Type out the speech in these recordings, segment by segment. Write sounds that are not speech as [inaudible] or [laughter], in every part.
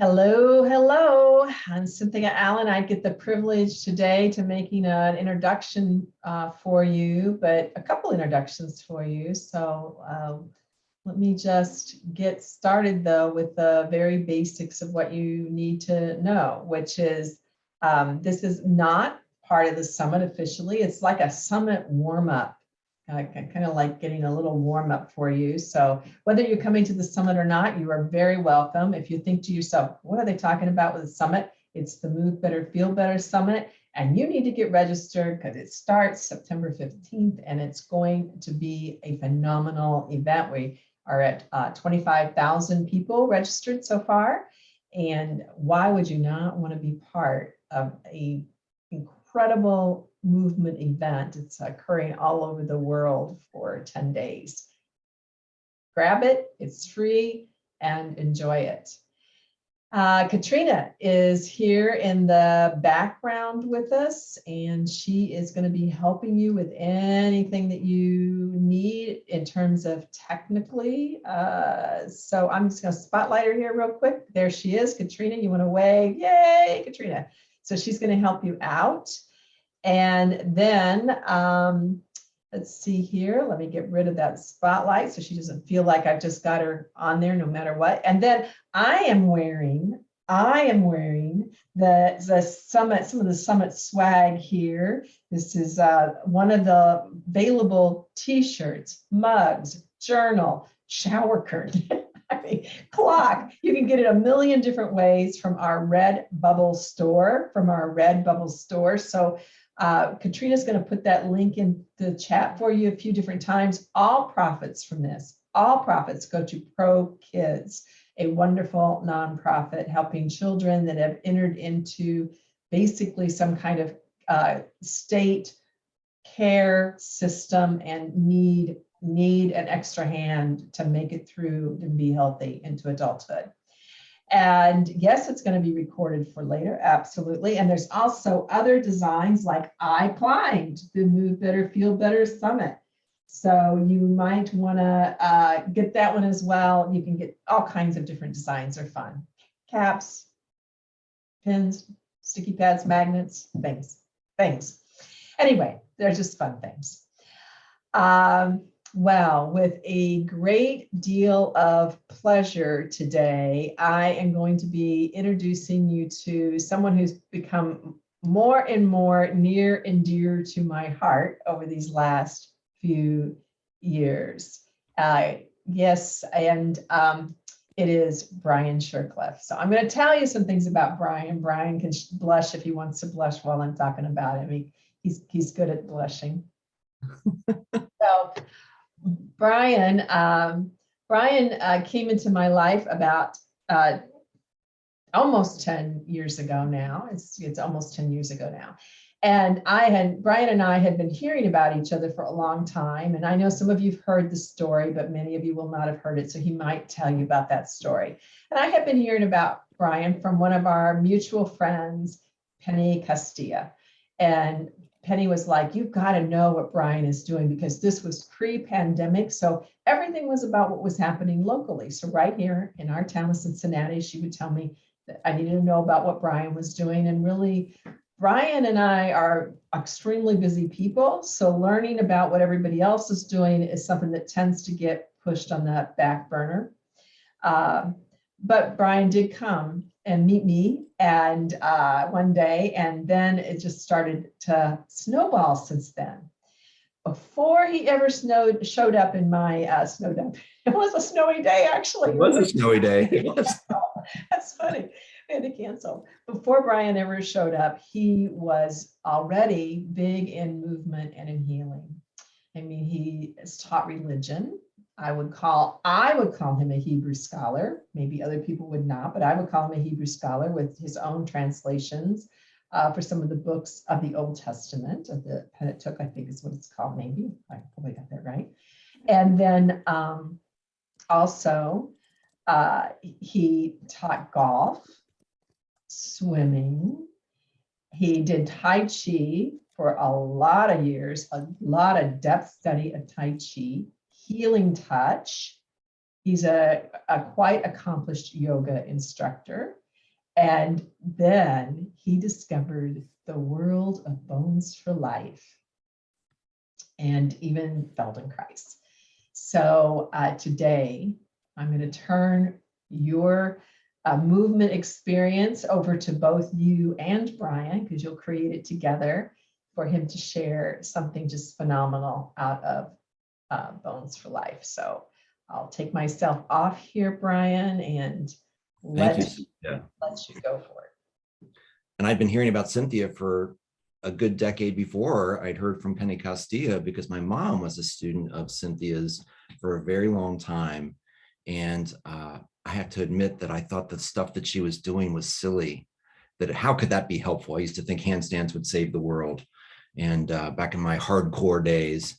Hello, hello. I'm Cynthia Allen. I get the privilege today to making an introduction uh, for you, but a couple introductions for you. So um, let me just get started though with the very basics of what you need to know, which is um, this is not part of the summit officially. It's like a summit warm up uh, kind of like getting a little warm up for you. So whether you're coming to the summit or not, you are very welcome. If you think to yourself, what are they talking about with the summit? It's the Move Better, Feel Better Summit. And you need to get registered because it starts September 15th and it's going to be a phenomenal event. We are at uh, 25,000 people registered so far. And why would you not want to be part of a incredible movement event. It's occurring all over the world for 10 days. Grab it, it's free, and enjoy it. Uh, Katrina is here in the background with us, and she is going to be helping you with anything that you need in terms of technically. Uh, so I'm just going to spotlight her here real quick. There she is. Katrina, you want to wave? Yay, Katrina. So she's going to help you out. And then um, let's see here. Let me get rid of that spotlight so she doesn't feel like I've just got her on there no matter what. And then I am wearing, I am wearing the, the summit, some of the summit swag here. This is uh, one of the available t-shirts, mugs, journal, shower curtain. [laughs] Clock. You can get it a million different ways from our Redbubble store, from our Redbubble store. So uh, Katrina's going to put that link in the chat for you a few different times. All profits from this, all profits go to Pro Kids, a wonderful nonprofit helping children that have entered into basically some kind of uh, state care system and need need an extra hand to make it through and be healthy into adulthood. And yes, it's going to be recorded for later, absolutely. And there's also other designs like I climbed the Move Better, Feel Better Summit. So you might want to uh, get that one as well. You can get all kinds of different designs are fun. Caps, pins, sticky pads, magnets, things, things. Anyway, they're just fun things. Um, well, with a great deal of pleasure today, I am going to be introducing you to someone who's become more and more near and dear to my heart over these last few years. Uh, yes, and um, it is Brian Shercliffe. So I'm going to tell you some things about Brian. Brian can blush if he wants to blush while I'm talking about him. He, he's, he's good at blushing. [laughs] so Brian, um, Brian uh, came into my life about uh, almost 10 years ago now. It's, it's almost 10 years ago now. And I had, Brian and I had been hearing about each other for a long time. And I know some of you've heard the story, but many of you will not have heard it. So he might tell you about that story. And I had been hearing about Brian from one of our mutual friends, Penny Castilla. And Penny was like, you've got to know what Brian is doing because this was pre-pandemic. So everything was about what was happening locally. So right here in our town of Cincinnati, she would tell me that I needed to know about what Brian was doing. And really, Brian and I are extremely busy people. So learning about what everybody else is doing is something that tends to get pushed on the back burner. Uh, but Brian did come and meet me and uh, one day, and then it just started to snowball since then. Before he ever snowed, showed up in my uh, snowed up, [laughs] it was a snowy day actually. It was a snowy day. [laughs] That's funny. We had to cancel. Before Brian ever showed up, he was already big in movement and in healing. I mean, he has taught religion. I would call, I would call him a Hebrew scholar. Maybe other people would not, but I would call him a Hebrew scholar with his own translations uh, for some of the books of the Old Testament, of the Pentateuch, I think is what it's called, maybe. I probably got that right. And then um, also, uh, he taught golf, swimming. He did Tai Chi for a lot of years, a lot of depth study of Tai Chi healing touch. He's a, a quite accomplished yoga instructor. And then he discovered the world of Bones for Life and even Feldenkrais. So uh, today, I'm going to turn your uh, movement experience over to both you and Brian, because you'll create it together for him to share something just phenomenal out of uh, Bones for Life. So I'll take myself off here, Brian, and let, Thank you. Yeah. let you go for it. And I've been hearing about Cynthia for a good decade before I'd heard from Penny Castilla because my mom was a student of Cynthia's for a very long time. And uh, I have to admit that I thought the stuff that she was doing was silly, that how could that be helpful? I used to think handstands would save the world. And uh, back in my hardcore days.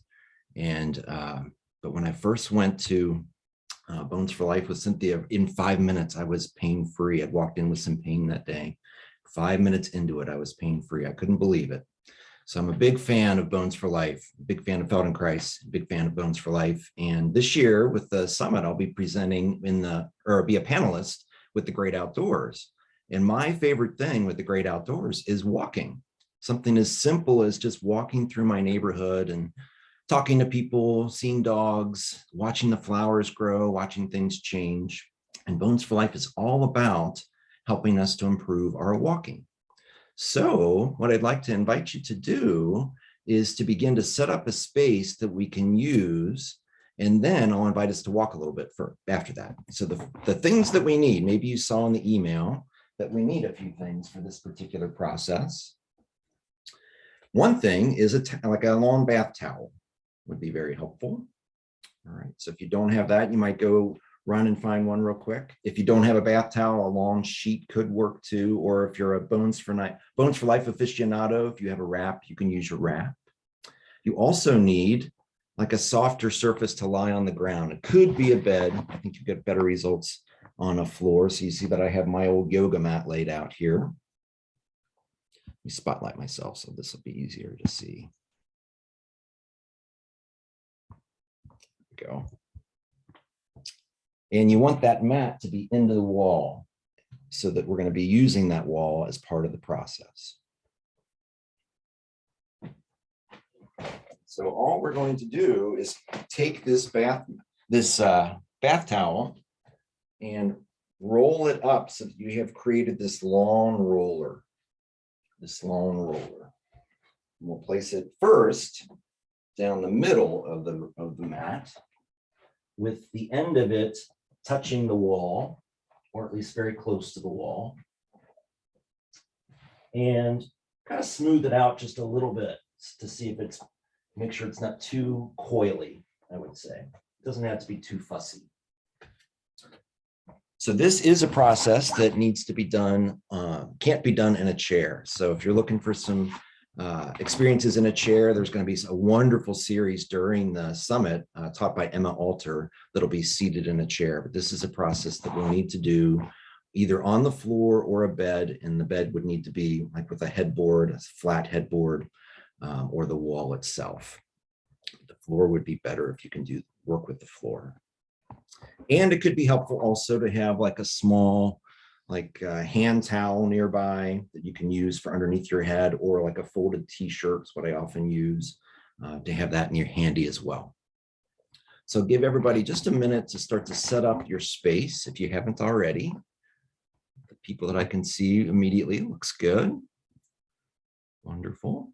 And, uh, but when I first went to uh, Bones for Life with Cynthia, in five minutes, I was pain free. I'd walked in with some pain that day. Five minutes into it, I was pain free. I couldn't believe it. So I'm a big fan of Bones for Life, big fan of Feldenkrais, big fan of Bones for Life. And this year with the summit, I'll be presenting in the, or be a panelist with the great outdoors. And my favorite thing with the great outdoors is walking. Something as simple as just walking through my neighborhood and talking to people, seeing dogs, watching the flowers grow, watching things change. And Bones for Life is all about helping us to improve our walking. So what I'd like to invite you to do is to begin to set up a space that we can use. And then I'll invite us to walk a little bit for after that. So the, the things that we need, maybe you saw in the email that we need a few things for this particular process. One thing is a like a long bath towel would be very helpful. All right, so if you don't have that, you might go run and find one real quick. If you don't have a bath towel, a long sheet could work too. Or if you're a Bones for Night, Bones for Life aficionado, if you have a wrap, you can use your wrap. You also need like a softer surface to lie on the ground. It could be a bed. I think you get better results on a floor. So you see that I have my old yoga mat laid out here. Let me spotlight myself so this will be easier to see. Go. And you want that mat to be into the wall so that we're going to be using that wall as part of the process. So all we're going to do is take this bath, this uh, bath towel and roll it up so that you have created this long roller, this long roller. And We'll place it first down the middle of the, of the mat with the end of it touching the wall, or at least very close to the wall. And kind of smooth it out just a little bit to see if it's, make sure it's not too coily, I would say. It doesn't have to be too fussy. So this is a process that needs to be done, uh, can't be done in a chair. So if you're looking for some uh, experiences in a chair. There's going to be a wonderful series during the summit uh, taught by Emma Alter that'll be seated in a chair. But this is a process that we'll need to do either on the floor or a bed. And the bed would need to be like with a headboard, a flat headboard, um, or the wall itself. The floor would be better if you can do work with the floor. And it could be helpful also to have like a small like a hand towel nearby that you can use for underneath your head or like a folded t-shirt is what I often use uh, to have that in your handy as well. So give everybody just a minute to start to set up your space if you haven't already. The people that I can see immediately looks good. Wonderful.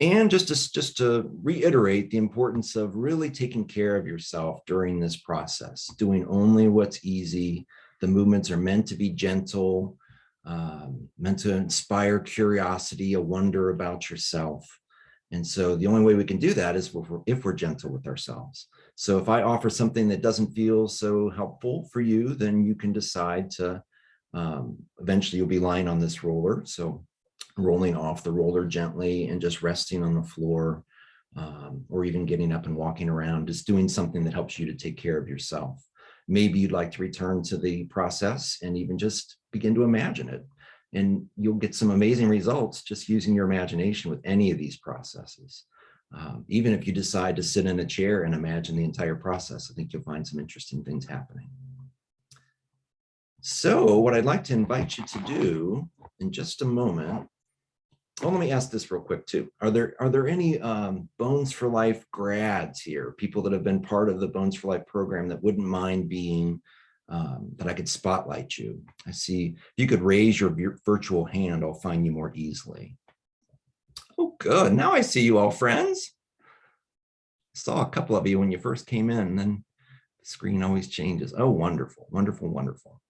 And just to, just to reiterate the importance of really taking care of yourself during this process, doing only what's easy. The movements are meant to be gentle, um, meant to inspire curiosity, a wonder about yourself. And so the only way we can do that is if we're, if we're gentle with ourselves. So if I offer something that doesn't feel so helpful for you, then you can decide to, um, eventually you'll be lying on this roller. So rolling off the roller gently and just resting on the floor um, or even getting up and walking around, just doing something that helps you to take care of yourself. Maybe you'd like to return to the process and even just begin to imagine it. And you'll get some amazing results just using your imagination with any of these processes. Um, even if you decide to sit in a chair and imagine the entire process, I think you'll find some interesting things happening. So what I'd like to invite you to do in just a moment. Well, let me ask this real quick too. Are there are there any um, Bones for Life grads here, people that have been part of the Bones for Life program that wouldn't mind being um, that I could spotlight you? I see if you could raise your virtual hand, I'll find you more easily. Oh, good. Now I see you all friends. Saw a couple of you when you first came in, and then the screen always changes. Oh, wonderful, wonderful, wonderful.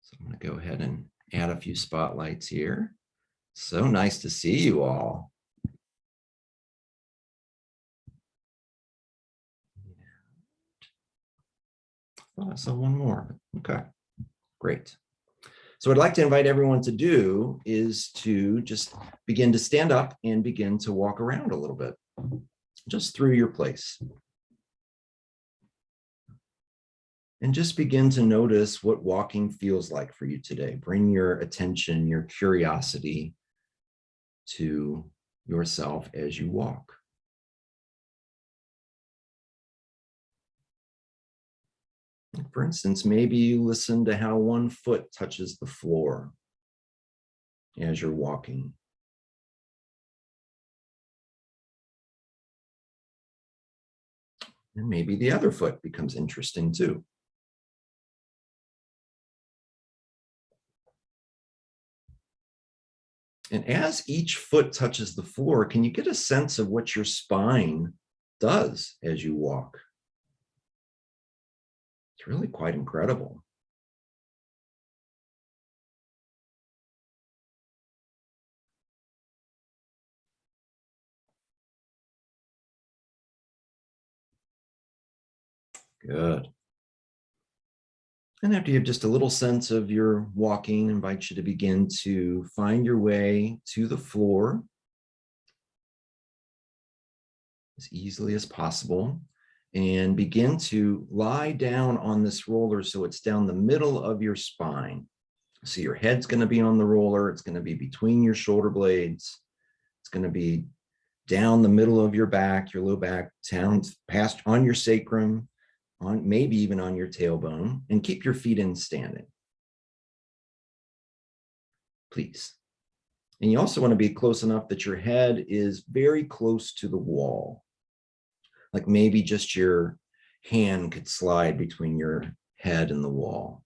So I'm going to go ahead and add a few spotlights here. So nice to see you all. I uh, saw one more. Okay, great. So what I'd like to invite everyone to do is to just begin to stand up and begin to walk around a little bit, just through your place. And just begin to notice what walking feels like for you today. Bring your attention, your curiosity to yourself as you walk. For instance, maybe you listen to how one foot touches the floor as you're walking. And maybe the other foot becomes interesting too. And as each foot touches the floor, can you get a sense of what your spine does as you walk? It's really quite incredible. Good. And after you have just a little sense of your walking, I invite you to begin to find your way to the floor as easily as possible and begin to lie down on this roller so it's down the middle of your spine. So your head's going to be on the roller. It's going to be between your shoulder blades. It's going to be down the middle of your back, your low back, down past on your sacrum, on maybe even on your tailbone, and keep your feet in standing. Please. And you also want to be close enough that your head is very close to the wall like maybe just your hand could slide between your head and the wall.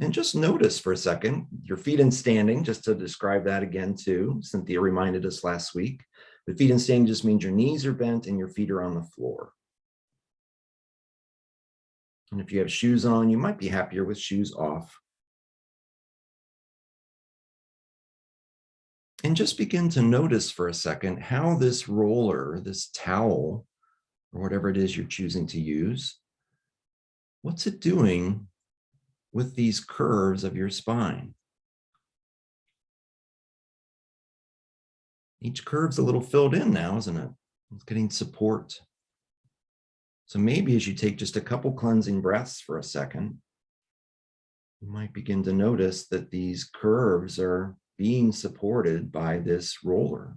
And just notice for a second, your feet in standing, just to describe that again too. Cynthia reminded us last week. The feet in standing just means your knees are bent and your feet are on the floor. And if you have shoes on, you might be happier with shoes off. And just begin to notice for a second how this roller, this towel, or whatever it is you're choosing to use, what's it doing with these curves of your spine? Each curve's a little filled in now, isn't it? It's getting support. So maybe as you take just a couple cleansing breaths for a second, you might begin to notice that these curves are being supported by this roller.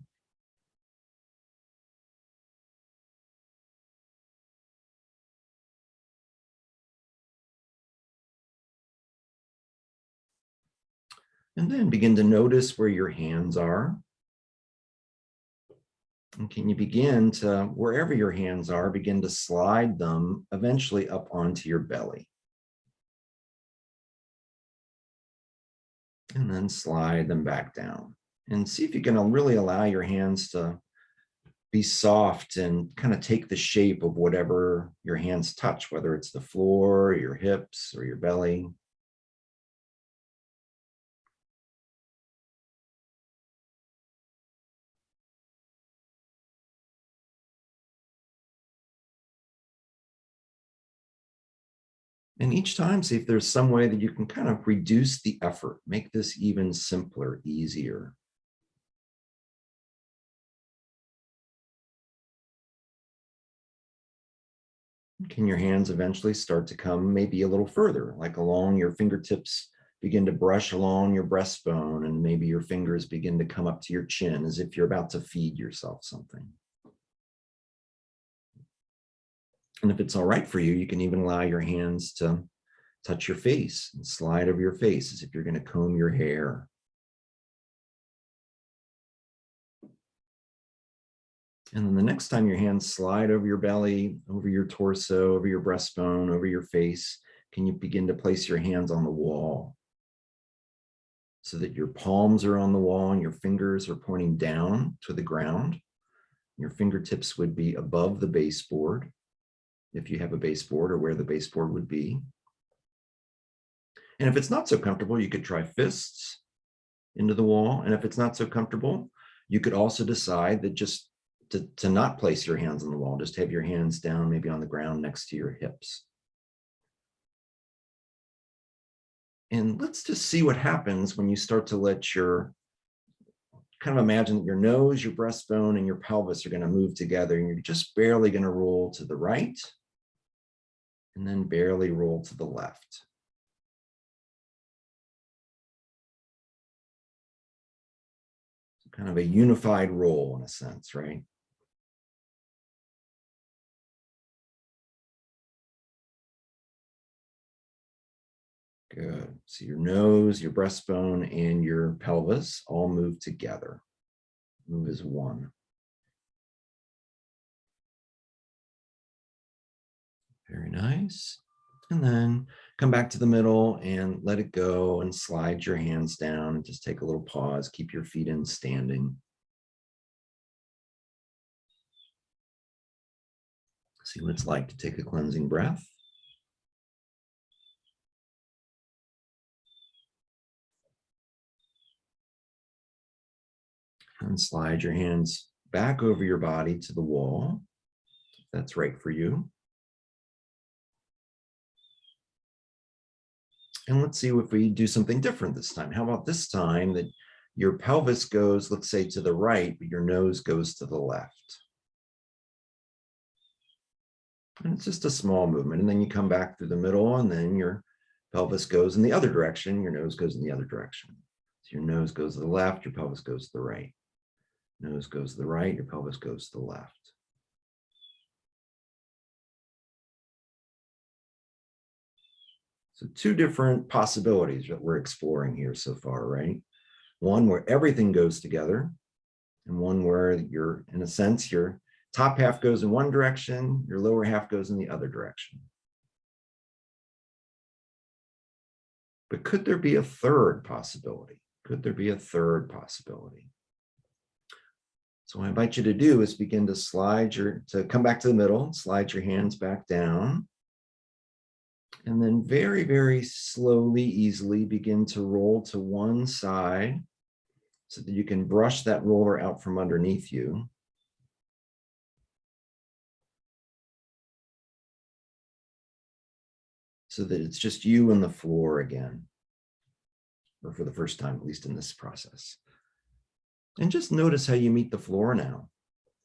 And then begin to notice where your hands are. And can you begin to, wherever your hands are, begin to slide them eventually up onto your belly. and then slide them back down and see if you can really allow your hands to be soft and kind of take the shape of whatever your hands touch, whether it's the floor, your hips, or your belly. And each time, see if there's some way that you can kind of reduce the effort, make this even simpler, easier. Can your hands eventually start to come maybe a little further, like along your fingertips, begin to brush along your breastbone, and maybe your fingers begin to come up to your chin as if you're about to feed yourself something. And if it's all right for you, you can even allow your hands to touch your face and slide over your face as if you're going to comb your hair. And then the next time your hands slide over your belly, over your torso, over your breastbone, over your face, can you begin to place your hands on the wall? So that your palms are on the wall and your fingers are pointing down to the ground. Your fingertips would be above the baseboard, if you have a baseboard or where the baseboard would be. And if it's not so comfortable, you could try fists into the wall. And if it's not so comfortable, you could also decide that just to, to not place your hands on the wall, just have your hands down, maybe on the ground next to your hips. And let's just see what happens when you start to let your, kind of imagine that your nose, your breastbone, and your pelvis are going to move together, and you're just barely going to roll to the right, and then barely roll to the left. Kind of a unified roll in a sense, right? Good. So your nose, your breastbone, and your pelvis all move together. Move as one. Very nice. And then come back to the middle and let it go and slide your hands down and just take a little pause. Keep your feet in standing. See what it's like to take a cleansing breath. and slide your hands back over your body to the wall. That's right for you. And let's see if we do something different this time. How about this time that your pelvis goes, let's say to the right, but your nose goes to the left. And it's just a small movement. And then you come back through the middle and then your pelvis goes in the other direction. Your nose goes in the other direction. So your nose goes to the left, your pelvis goes to the right. Nose goes to the right, your pelvis goes to the left. So two different possibilities that we're exploring here so far, right? One where everything goes together and one where you're, in a sense, your top half goes in one direction, your lower half goes in the other direction. But could there be a third possibility? Could there be a third possibility? So what I invite you to do is begin to slide your, to come back to the middle, slide your hands back down. And then very, very slowly, easily begin to roll to one side so that you can brush that roller out from underneath you. So that it's just you and the floor again, or for the first time, at least in this process. And just notice how you meet the floor now.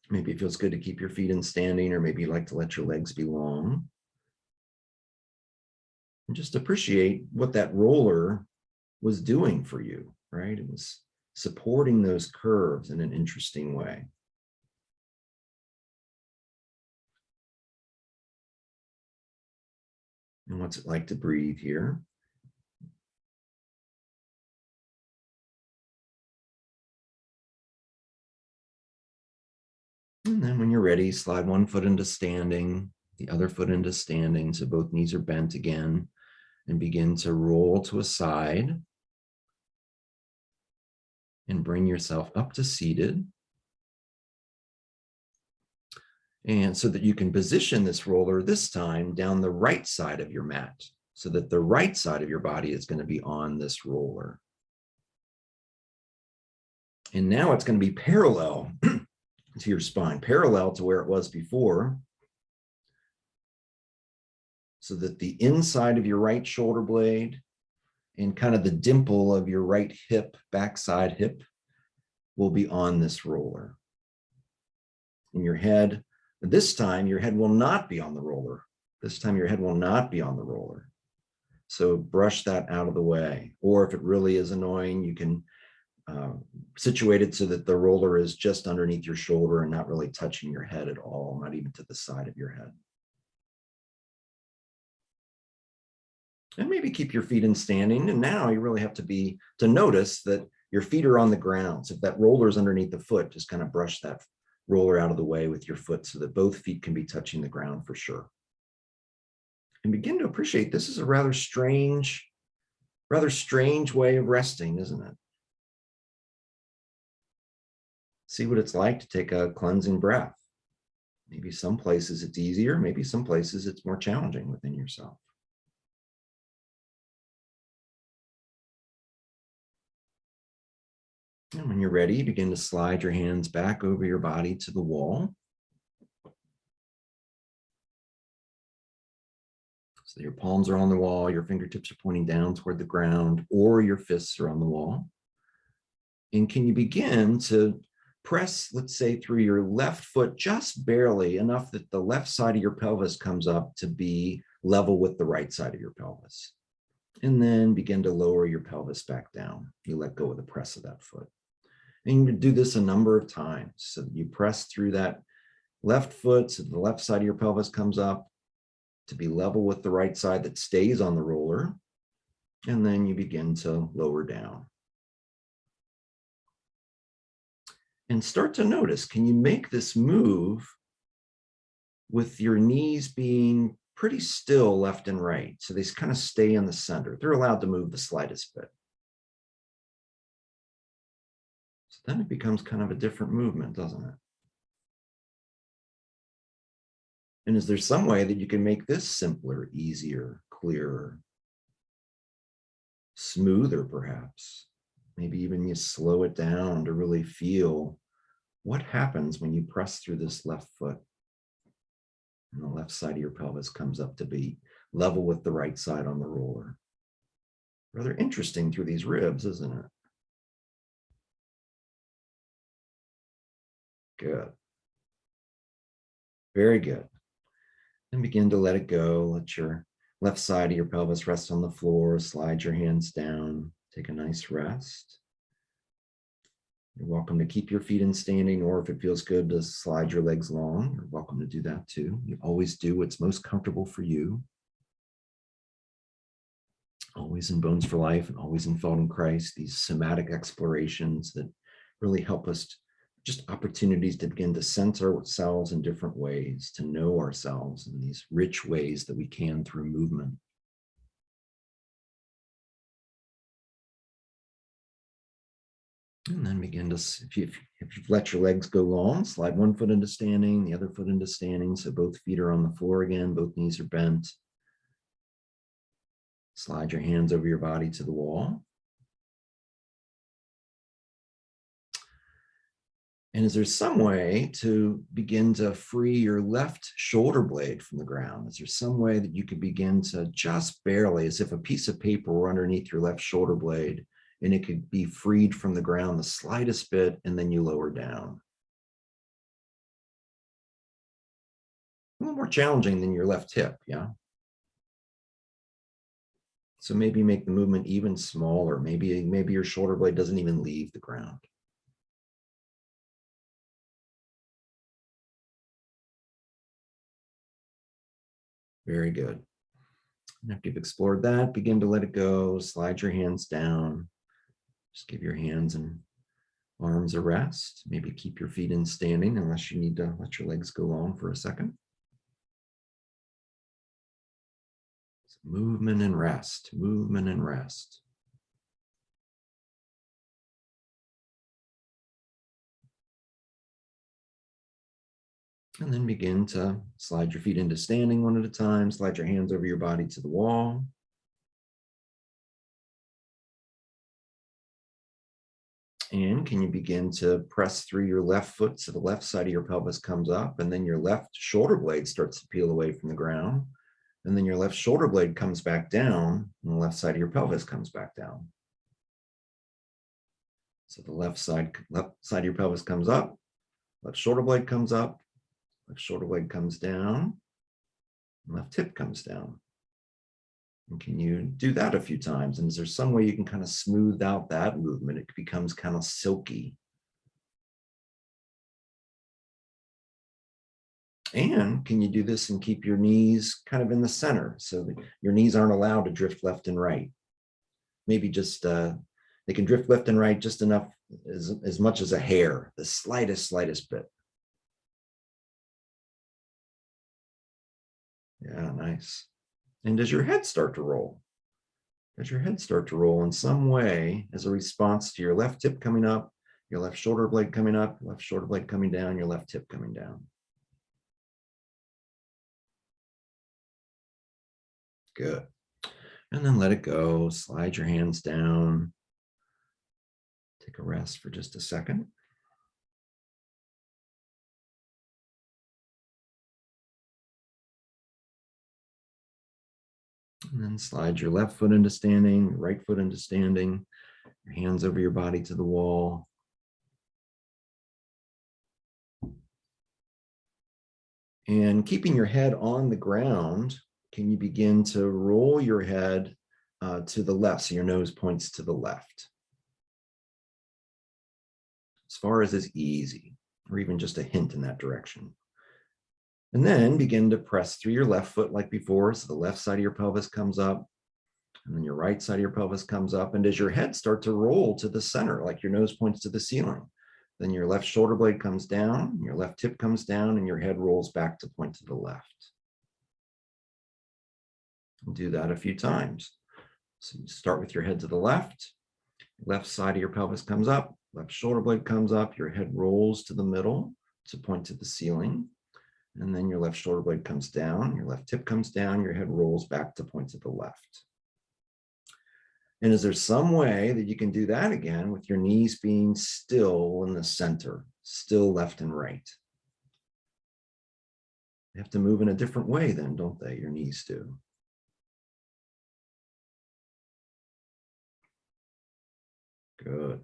Maybe it feels good to keep your feet in standing, or maybe you like to let your legs be long. And just appreciate what that roller was doing for you, right? It was supporting those curves in an interesting way. And what's it like to breathe here? And then when you're ready, slide one foot into standing, the other foot into standing. So both knees are bent again and begin to roll to a side and bring yourself up to seated. And so that you can position this roller this time down the right side of your mat so that the right side of your body is going to be on this roller. And now it's going to be parallel [clears throat] to your spine, parallel to where it was before. So that the inside of your right shoulder blade and kind of the dimple of your right hip, backside hip, will be on this roller. In your head, this time your head will not be on the roller. This time your head will not be on the roller. So brush that out of the way. Or if it really is annoying, you can uh, it so that the roller is just underneath your shoulder and not really touching your head at all, not even to the side of your head. And maybe keep your feet in standing. And now you really have to be to notice that your feet are on the ground. So if that roller is underneath the foot, just kind of brush that roller out of the way with your foot so that both feet can be touching the ground for sure. And begin to appreciate this is a rather strange, rather strange way of resting, isn't it? See what it's like to take a cleansing breath. Maybe some places it's easier, maybe some places it's more challenging within yourself. And when you're ready, begin to slide your hands back over your body to the wall. So your palms are on the wall, your fingertips are pointing down toward the ground, or your fists are on the wall. And can you begin to press, let's say, through your left foot just barely enough that the left side of your pelvis comes up to be level with the right side of your pelvis. And then begin to lower your pelvis back down. You let go of the press of that foot. And you do this a number of times. So you press through that left foot so the left side of your pelvis comes up to be level with the right side that stays on the roller. And then you begin to lower down. And start to notice, can you make this move with your knees being pretty still left and right? So they kind of stay in the center. They're allowed to move the slightest bit. Then it becomes kind of a different movement, doesn't it? And is there some way that you can make this simpler, easier, clearer, smoother perhaps? Maybe even you slow it down to really feel what happens when you press through this left foot. And the left side of your pelvis comes up to be level with the right side on the roller. Rather interesting through these ribs, isn't it? Good. Very good. And begin to let it go. Let your left side of your pelvis rest on the floor. Slide your hands down. Take a nice rest. You're welcome to keep your feet in standing, or if it feels good to slide your legs long, you're welcome to do that too. You always do what's most comfortable for you. Always in Bones for Life and always in Feldenkrais, these somatic explorations that really help us just opportunities to begin to sense ourselves in different ways, to know ourselves in these rich ways that we can through movement. And then begin to, if, you, if you've let your legs go long, slide one foot into standing, the other foot into standing. So both feet are on the floor again, both knees are bent. Slide your hands over your body to the wall. And is there some way to begin to free your left shoulder blade from the ground? Is there some way that you could begin to just barely, as if a piece of paper were underneath your left shoulder blade, and it could be freed from the ground the slightest bit, and then you lower down. A little more challenging than your left hip, yeah? So maybe make the movement even smaller. Maybe, maybe your shoulder blade doesn't even leave the ground. Very good. After you've explored that, begin to let it go. Slide your hands down. Just give your hands and arms a rest. Maybe keep your feet in standing unless you need to let your legs go long for a second. So movement and rest, movement and rest. And then begin to slide your feet into standing one at a time, slide your hands over your body to the wall. And can you begin to press through your left foot so the left side of your pelvis comes up and then your left shoulder blade starts to peel away from the ground. And then your left shoulder blade comes back down and the left side of your pelvis comes back down. So the left side, left side of your pelvis comes up, left shoulder blade comes up, left shoulder blade comes down, left hip comes down. And can you do that a few times? And is there some way you can kind of smooth out that movement? It becomes kind of silky. And can you do this and keep your knees kind of in the center so that your knees aren't allowed to drift left and right? Maybe just, uh, they can drift left and right just enough, as, as much as a hair, the slightest, slightest bit. Yeah, nice. And does your head start to roll? Does your head start to roll in some way as a response to your left hip coming up, your left shoulder blade coming up, left shoulder blade coming down, your left hip coming down? Good. And then let it go. Slide your hands down. Take a rest for just a second. And then slide your left foot into standing, right foot into standing, your hands over your body to the wall. And keeping your head on the ground, can you begin to roll your head uh, to the left so your nose points to the left? As far as is easy, or even just a hint in that direction. And then begin to press through your left foot like before. So the left side of your pelvis comes up and then your right side of your pelvis comes up. And as your head starts to roll to the center, like your nose points to the ceiling, then your left shoulder blade comes down, your left tip comes down and your head rolls back to point to the left. And do that a few times. So you start with your head to the left, left side of your pelvis comes up, left shoulder blade comes up, your head rolls to the middle to point to the ceiling. And then your left shoulder blade comes down, your left hip comes down, your head rolls back to point to the left. And is there some way that you can do that again with your knees being still in the center, still left and right? They have to move in a different way then, don't they? Your knees do. Good.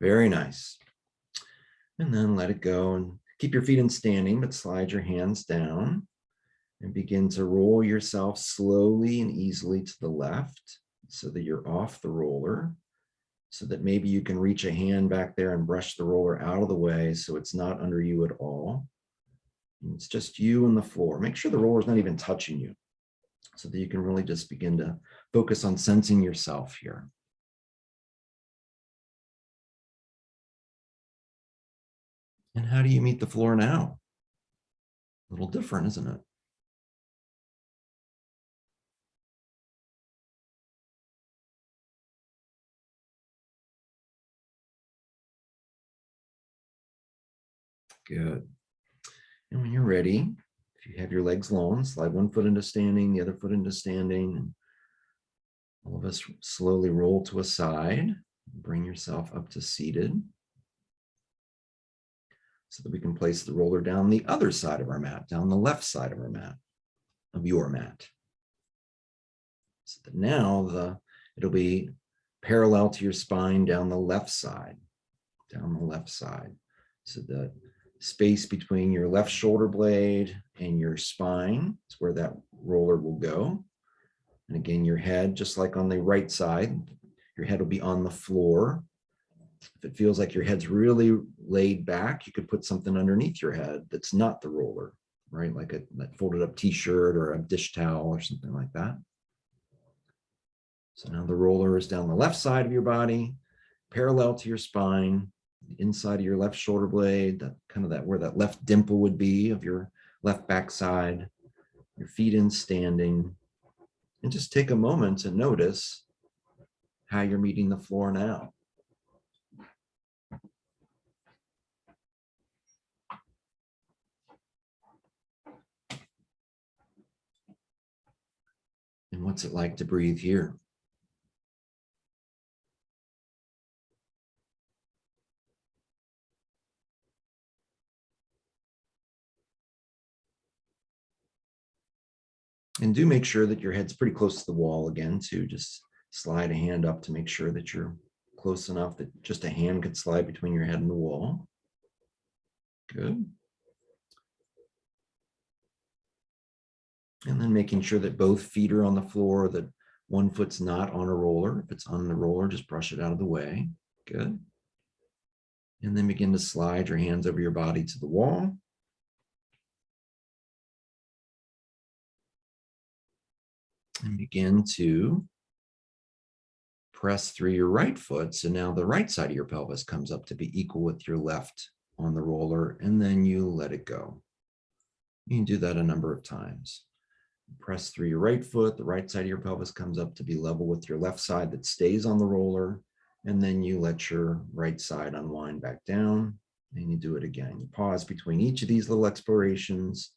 Very nice. And then let it go and keep your feet in standing, but slide your hands down and begin to roll yourself slowly and easily to the left so that you're off the roller so that maybe you can reach a hand back there and brush the roller out of the way so it's not under you at all. And it's just you and the floor. Make sure the roller's not even touching you so that you can really just begin to focus on sensing yourself here. And how do you meet the floor now? A little different, isn't it? Good. And when you're ready, if you have your legs long, slide one foot into standing, the other foot into standing. And all of us slowly roll to a side. Bring yourself up to seated so that we can place the roller down the other side of our mat, down the left side of our mat, of your mat. So that now the it'll be parallel to your spine down the left side, down the left side. So the space between your left shoulder blade and your spine is where that roller will go. And again, your head, just like on the right side, your head will be on the floor if it feels like your head's really laid back, you could put something underneath your head that's not the roller, right? Like a like folded up t-shirt or a dish towel or something like that. So now the roller is down the left side of your body, parallel to your spine, inside of your left shoulder blade, that kind of that where that left dimple would be of your left back side, your feet in standing. And just take a moment to notice how you're meeting the floor now. What's it like to breathe here? And do make sure that your head's pretty close to the wall again to just slide a hand up to make sure that you're close enough that just a hand could slide between your head and the wall. Good. And then making sure that both feet are on the floor, that one foot's not on a roller. If it's on the roller, just brush it out of the way. Good. And then begin to slide your hands over your body to the wall. And begin to press through your right foot. So now the right side of your pelvis comes up to be equal with your left on the roller, and then you let it go. You can do that a number of times. Press through your right foot, the right side of your pelvis comes up to be level with your left side that stays on the roller, and then you let your right side unwind back down, and you do it again. You pause between each of these little explorations.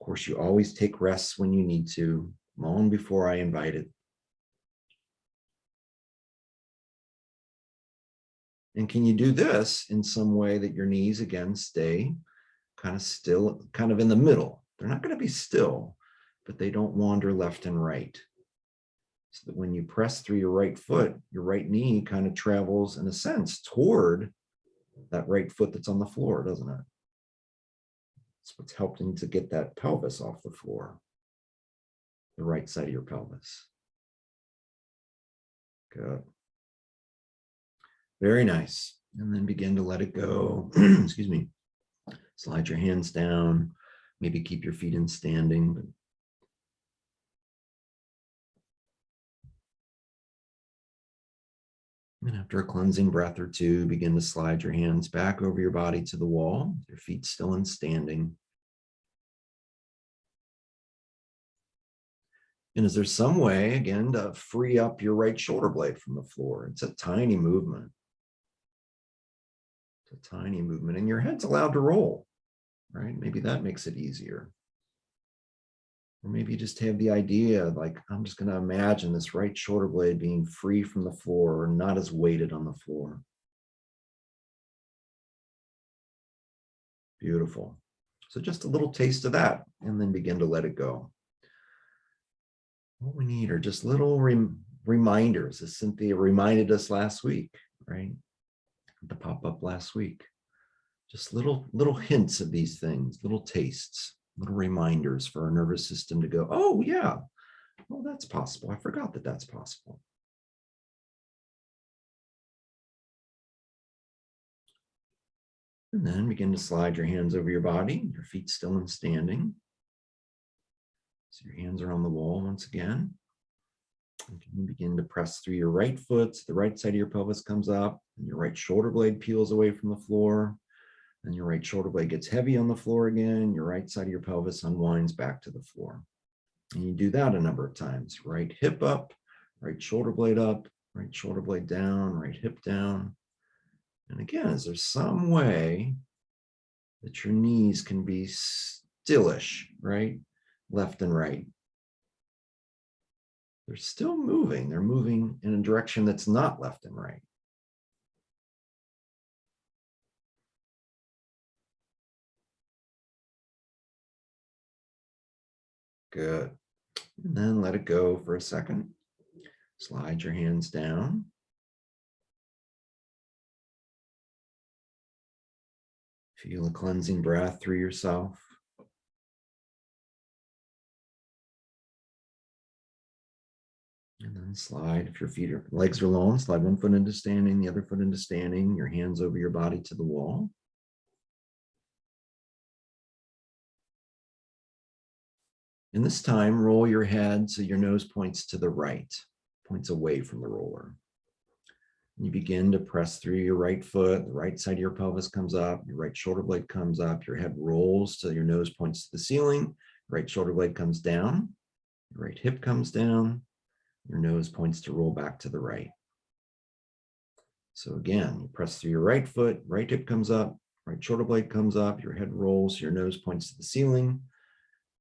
Of course, you always take rests when you need to, long before I invite it. And can you do this in some way that your knees again stay kind of still, kind of in the middle? They're not going to be still, but they don't wander left and right. So that when you press through your right foot, your right knee kind of travels in a sense toward that right foot that's on the floor, doesn't it? That's what's helping to get that pelvis off the floor, the right side of your pelvis. Good. Very nice. And then begin to let it go. [clears throat] Excuse me. Slide your hands down. Maybe keep your feet in standing. But And after a cleansing breath or two, begin to slide your hands back over your body to the wall, your feet still in standing. And is there some way, again, to free up your right shoulder blade from the floor? It's a tiny movement. It's a tiny movement, and your head's allowed to roll, right? Maybe that makes it easier. Or maybe you just have the idea, like, I'm just going to imagine this right shoulder blade being free from the floor, or not as weighted on the floor. Beautiful. So just a little taste of that, and then begin to let it go. What we need are just little rem reminders, as Cynthia reminded us last week, right? the pop up last week. Just little, little hints of these things, little tastes, little reminders for our nervous system to go, oh yeah, well, that's possible. I forgot that that's possible. And then begin to slide your hands over your body, your feet still in standing. So your hands are on the wall once again. And begin to press through your right foot, so the right side of your pelvis comes up, and your right shoulder blade peels away from the floor. Then your right shoulder blade gets heavy on the floor again, your right side of your pelvis unwinds back to the floor. And you do that a number of times. Right hip up, right shoulder blade up, right shoulder blade down, right hip down. And again, is there some way that your knees can be stillish, right? Left and right. They're still moving. They're moving in a direction that's not left and right. Good. And then let it go for a second. Slide your hands down. Feel a cleansing breath through yourself. And then slide, if your feet are, legs are long, slide one foot into standing, the other foot into standing, your hands over your body to the wall. And this time, roll your head so your nose points to the right, points away from the roller. You begin to press through your right foot, the right side of your pelvis comes up, your right shoulder blade comes up, your head rolls so your nose points to the ceiling, right shoulder blade comes down, your right hip comes down, your nose points to roll back to the right. So again, you press through your right foot, right hip comes up, right shoulder blade comes up, your head rolls, your nose points to the ceiling,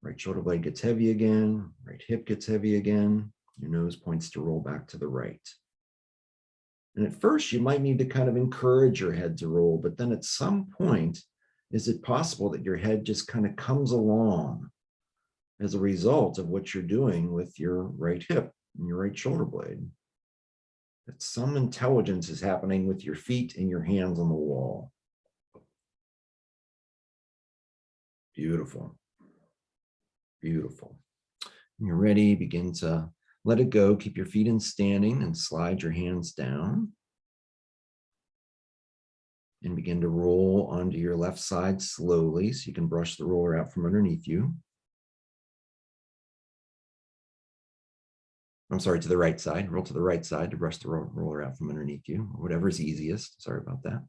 right shoulder blade gets heavy again, right hip gets heavy again, your nose points to roll back to the right. And at first you might need to kind of encourage your head to roll, but then at some point, is it possible that your head just kind of comes along as a result of what you're doing with your right hip and your right shoulder blade? That some intelligence is happening with your feet and your hands on the wall. Beautiful. Beautiful. When you're ready, begin to let it go. Keep your feet in standing and slide your hands down. And begin to roll onto your left side slowly so you can brush the roller out from underneath you. I'm sorry, to the right side, roll to the right side to brush the roller out from underneath you, whatever is easiest. Sorry about that.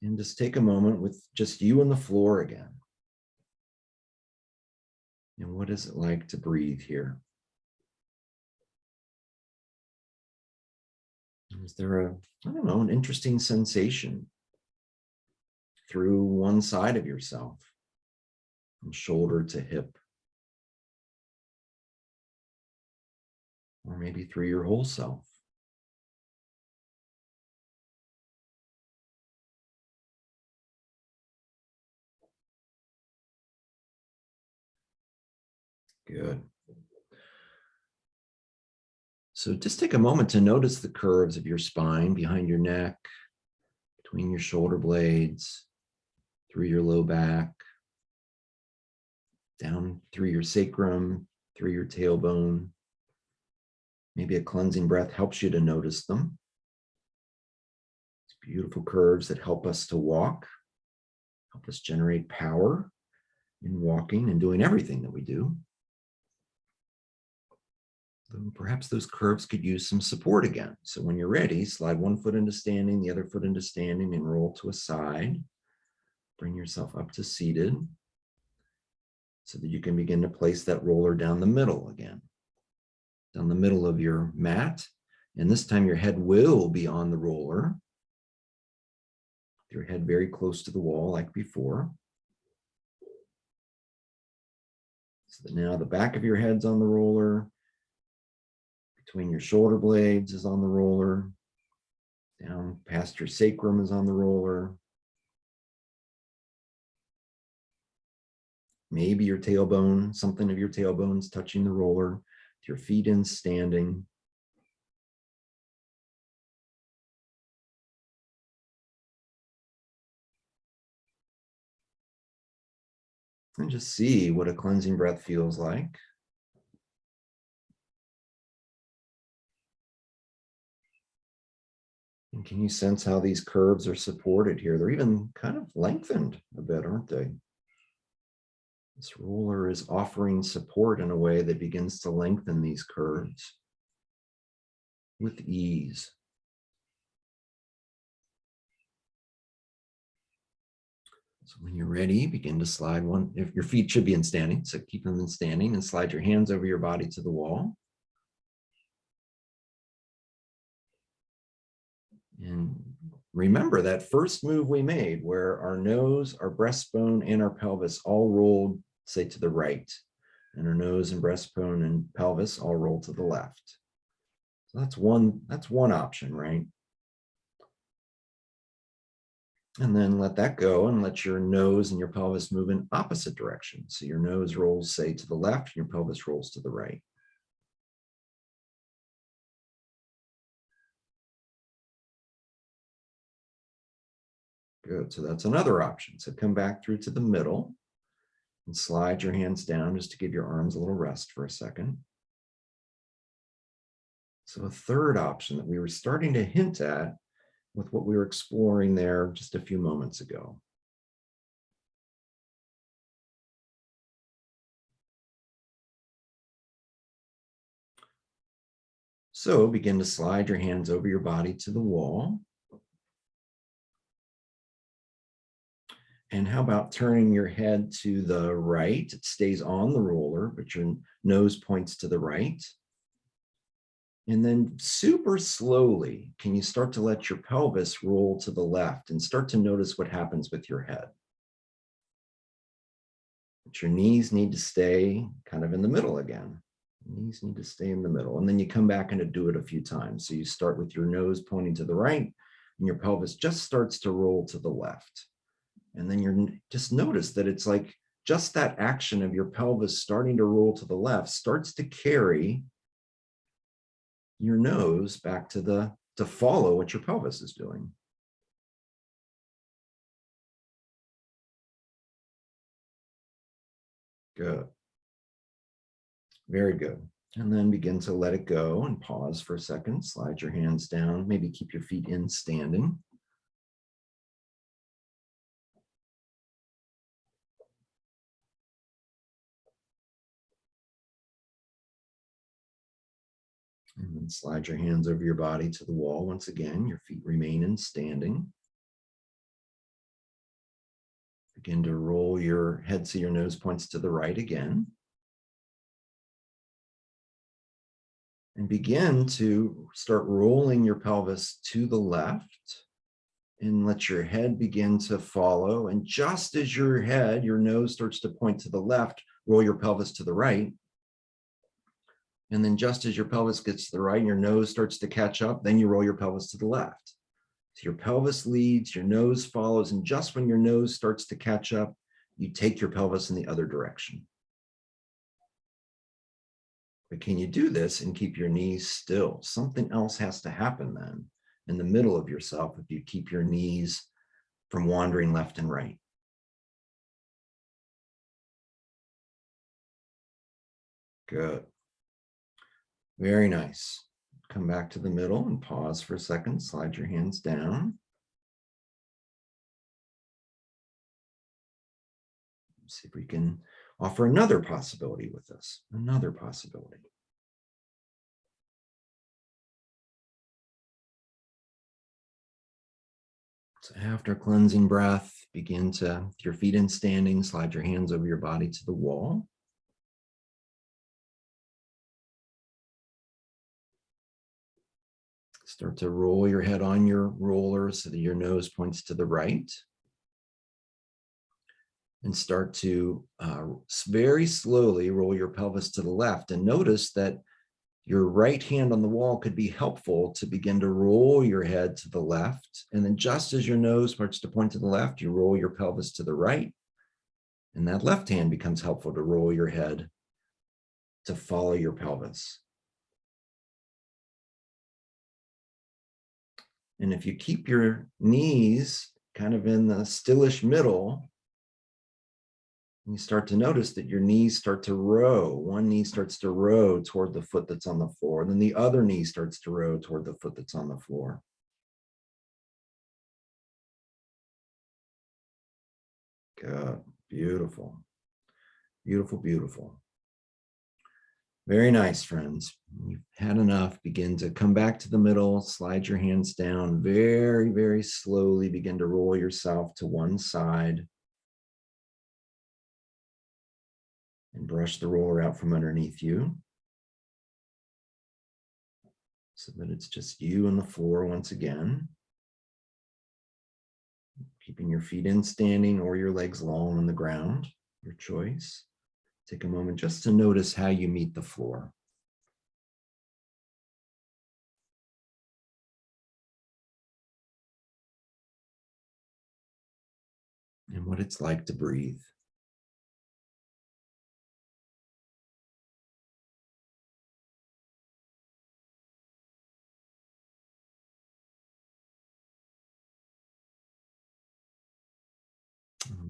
And just take a moment with just you on the floor again. And what is it like to breathe here? Is there a, I don't know, an interesting sensation through one side of yourself, from shoulder to hip? Or maybe through your whole self. Good. So just take a moment to notice the curves of your spine behind your neck, between your shoulder blades, through your low back, down through your sacrum, through your tailbone. Maybe a cleansing breath helps you to notice them. It's beautiful curves that help us to walk, help us generate power in walking and doing everything that we do. Perhaps those curves could use some support again. So when you're ready, slide one foot into standing, the other foot into standing and roll to a side. Bring yourself up to seated so that you can begin to place that roller down the middle again. Down the middle of your mat. And this time your head will be on the roller. Your head very close to the wall like before. So that now the back of your head's on the roller, between your shoulder blades is on the roller, down past your sacrum is on the roller. Maybe your tailbone, something of your tailbone's touching the roller, your feet in standing. And just see what a cleansing breath feels like. And can you sense how these curves are supported here? They're even kind of lengthened a bit, aren't they? This roller is offering support in a way that begins to lengthen these curves with ease. So when you're ready, begin to slide one, if your feet should be in standing, so keep them in standing and slide your hands over your body to the wall. And remember that first move we made where our nose, our breastbone, and our pelvis all rolled, say, to the right. And our nose and breastbone and pelvis all roll to the left. So that's one, that's one option, right? And then let that go and let your nose and your pelvis move in opposite directions. So your nose rolls, say, to the left, and your pelvis rolls to the right. Good, so that's another option. So come back through to the middle and slide your hands down just to give your arms a little rest for a second. So a third option that we were starting to hint at with what we were exploring there just a few moments ago. So begin to slide your hands over your body to the wall. And how about turning your head to the right? It stays on the roller, but your nose points to the right. And then super slowly, can you start to let your pelvis roll to the left and start to notice what happens with your head? But your knees need to stay kind of in the middle again. Knees need to stay in the middle. And then you come back and do it a few times. So you start with your nose pointing to the right and your pelvis just starts to roll to the left. And then you're just notice that it's like just that action of your pelvis starting to roll to the left starts to carry your nose back to the to follow what your pelvis is doing. Good. Very good. And then begin to let it go and pause for a second. Slide your hands down, maybe keep your feet in standing. And then slide your hands over your body to the wall. Once again, your feet remain in standing. Begin to roll your head so your nose points to the right again. And begin to start rolling your pelvis to the left and let your head begin to follow. And just as your head, your nose starts to point to the left, roll your pelvis to the right. And then just as your pelvis gets to the right and your nose starts to catch up, then you roll your pelvis to the left. So your pelvis leads, your nose follows, and just when your nose starts to catch up, you take your pelvis in the other direction. But can you do this and keep your knees still? Something else has to happen then in the middle of yourself if you keep your knees from wandering left and right. Good. Very nice. Come back to the middle and pause for a second. Slide your hands down. See if we can offer another possibility with this, another possibility. So after cleansing breath, begin to, your feet in standing, slide your hands over your body to the wall. Start to roll your head on your roller so that your nose points to the right. And start to uh, very slowly roll your pelvis to the left and notice that your right hand on the wall could be helpful to begin to roll your head to the left. And then just as your nose starts to point to the left, you roll your pelvis to the right. And that left hand becomes helpful to roll your head to follow your pelvis. And if you keep your knees kind of in the stillish middle, you start to notice that your knees start to row. One knee starts to row toward the foot that's on the floor. and Then the other knee starts to row toward the foot that's on the floor. Good, beautiful, beautiful, beautiful. Very nice, friends. You've had enough. Begin to come back to the middle, slide your hands down very, very slowly. Begin to roll yourself to one side. And brush the roller out from underneath you. So that it's just you and the floor once again. Keeping your feet in standing or your legs long on the ground, your choice. Take a moment just to notice how you meet the floor. And what it's like to breathe.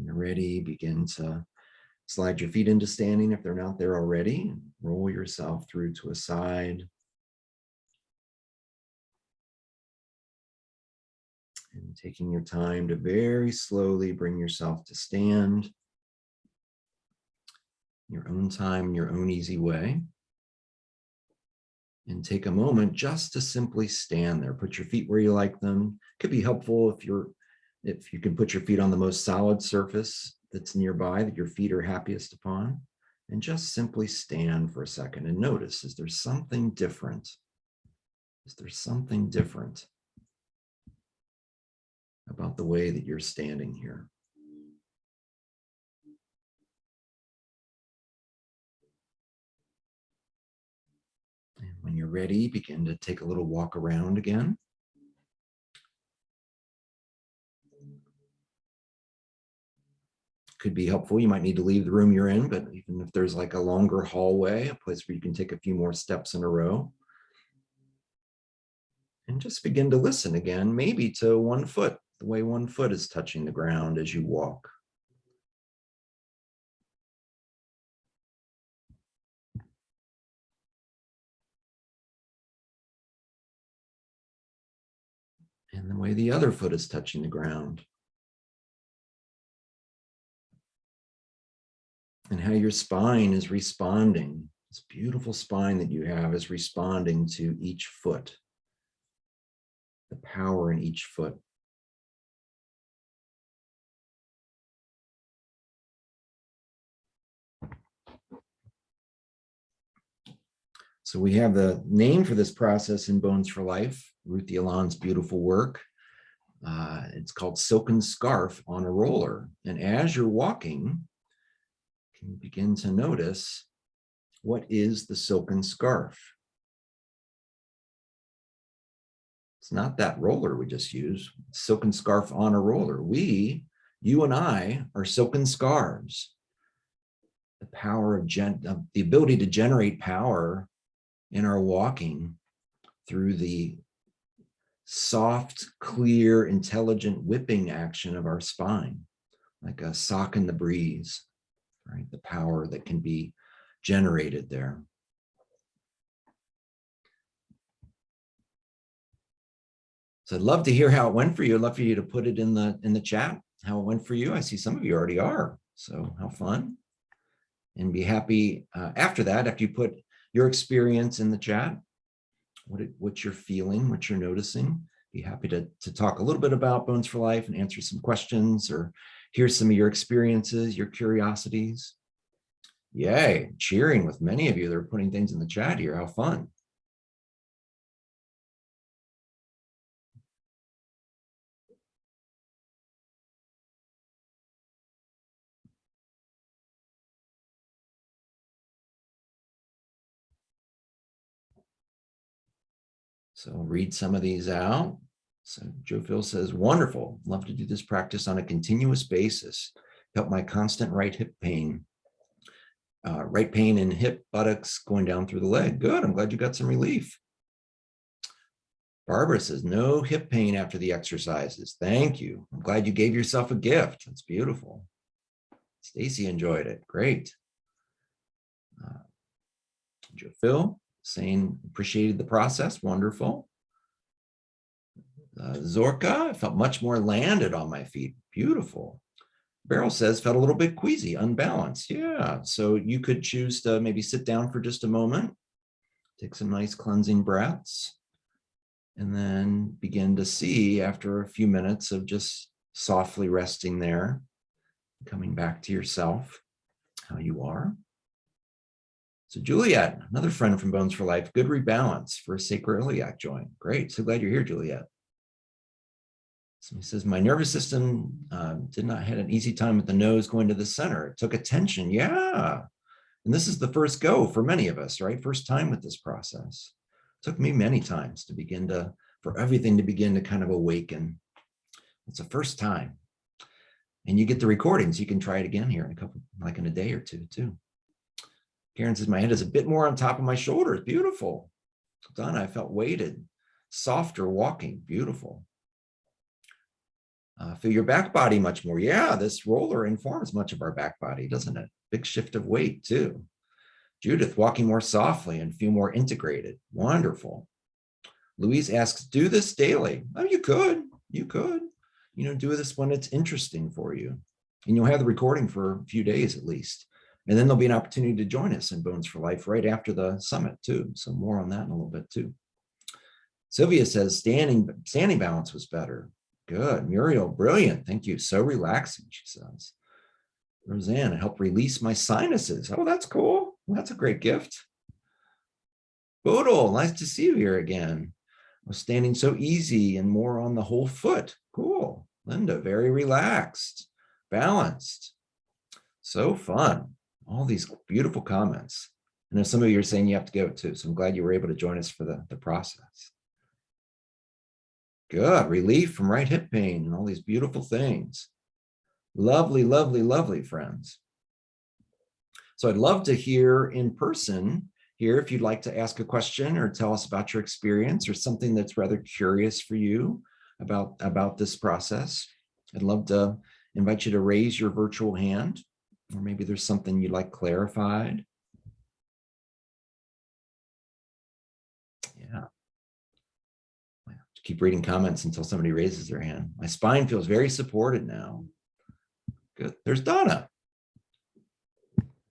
Ready, begin to Slide your feet into standing if they're not there already. Roll yourself through to a side. And taking your time to very slowly bring yourself to stand. Your own time, your own easy way. And take a moment just to simply stand there. Put your feet where you like them. Could be helpful if you're if you can put your feet on the most solid surface that's nearby that your feet are happiest upon and just simply stand for a second and notice, is there something different? Is there something different about the way that you're standing here? And when you're ready, begin to take a little walk around again. Could be helpful. You might need to leave the room you're in, but even if there's like a longer hallway, a place where you can take a few more steps in a row. And just begin to listen again, maybe to one foot, the way one foot is touching the ground as you walk. And the way the other foot is touching the ground. And how your spine is responding This beautiful spine that you have is responding to each foot. The power in each foot. So we have the name for this process in Bones for Life, Ruthie Alon's beautiful work. Uh, it's called Silken Scarf on a Roller. And as you're walking, can begin to notice what is the silken scarf? It's not that roller we just used, silken scarf on a roller. We, you and I, are silken scarves. The power of, gen of the ability to generate power in our walking through the soft, clear, intelligent whipping action of our spine, like a sock in the breeze, right? The power that can be generated there. So I'd love to hear how it went for you. I'd love for you to put it in the in the chat, how it went for you. I see some of you already are, so how fun. And be happy uh, after that, after you put your experience in the chat, what, it, what you're feeling, what you're noticing. Be happy to, to talk a little bit about Bones for Life and answer some questions or hear some of your experiences, your curiosities. Yay, cheering with many of you that are putting things in the chat here. How fun. So read some of these out. So Joe Phil says, wonderful. Love to do this practice on a continuous basis. Help my constant right hip pain. Uh, right pain and hip buttocks going down through the leg. Good. I'm glad you got some relief. Barbara says, no hip pain after the exercises. Thank you. I'm glad you gave yourself a gift. That's beautiful. Stacy enjoyed it. Great. Uh, Joe Phil, saying appreciated the process. Wonderful. Uh, Zorka, I felt much more landed on my feet. Beautiful. Beryl says felt a little bit queasy, unbalanced. Yeah, so you could choose to maybe sit down for just a moment, take some nice cleansing breaths, and then begin to see after a few minutes of just softly resting there, coming back to yourself, how you are. So Juliet, another friend from Bones for Life, good rebalance for a sacroiliac joint. Great, so glad you're here, Juliet. So he says, my nervous system um, did not had an easy time with the nose going to the center. It took attention, yeah. And this is the first go for many of us, right? First time with this process. It took me many times to begin to, for everything to begin to kind of awaken. It's the first time. And you get the recordings, you can try it again here in a couple, like in a day or two too. Karen says, my head is a bit more on top of my shoulders. Beautiful. Donna, I felt weighted, softer walking. Beautiful. Uh, feel your back body much more. Yeah, this roller informs much of our back body, doesn't it? Big shift of weight too. Judith, walking more softly and feel more integrated. Wonderful. Louise asks, do this daily. Oh, you could, you could, you know, do this when it's interesting for you. And you'll have the recording for a few days at least. And then there'll be an opportunity to join us in Bones for Life right after the summit too. So more on that in a little bit too. Sylvia says standing, standing balance was better. Good. Muriel, brilliant. Thank you. So relaxing, she says. Roseanne, help release my sinuses. Oh, that's cool. That's a great gift. Bodil, nice to see you here again. I was standing so easy and more on the whole foot. Cool. Linda, very relaxed, balanced. So fun. All these beautiful comments. I know some of you are saying you have to go too. So I'm glad you were able to join us for the, the process. Good, relief from right hip pain and all these beautiful things. Lovely, lovely, lovely friends. So I'd love to hear in person here if you'd like to ask a question or tell us about your experience or something that's rather curious for you about, about this process. I'd love to invite you to raise your virtual hand or maybe there's something you'd like clarified. Keep reading comments until somebody raises their hand. My spine feels very supported now. Good. There's Donna.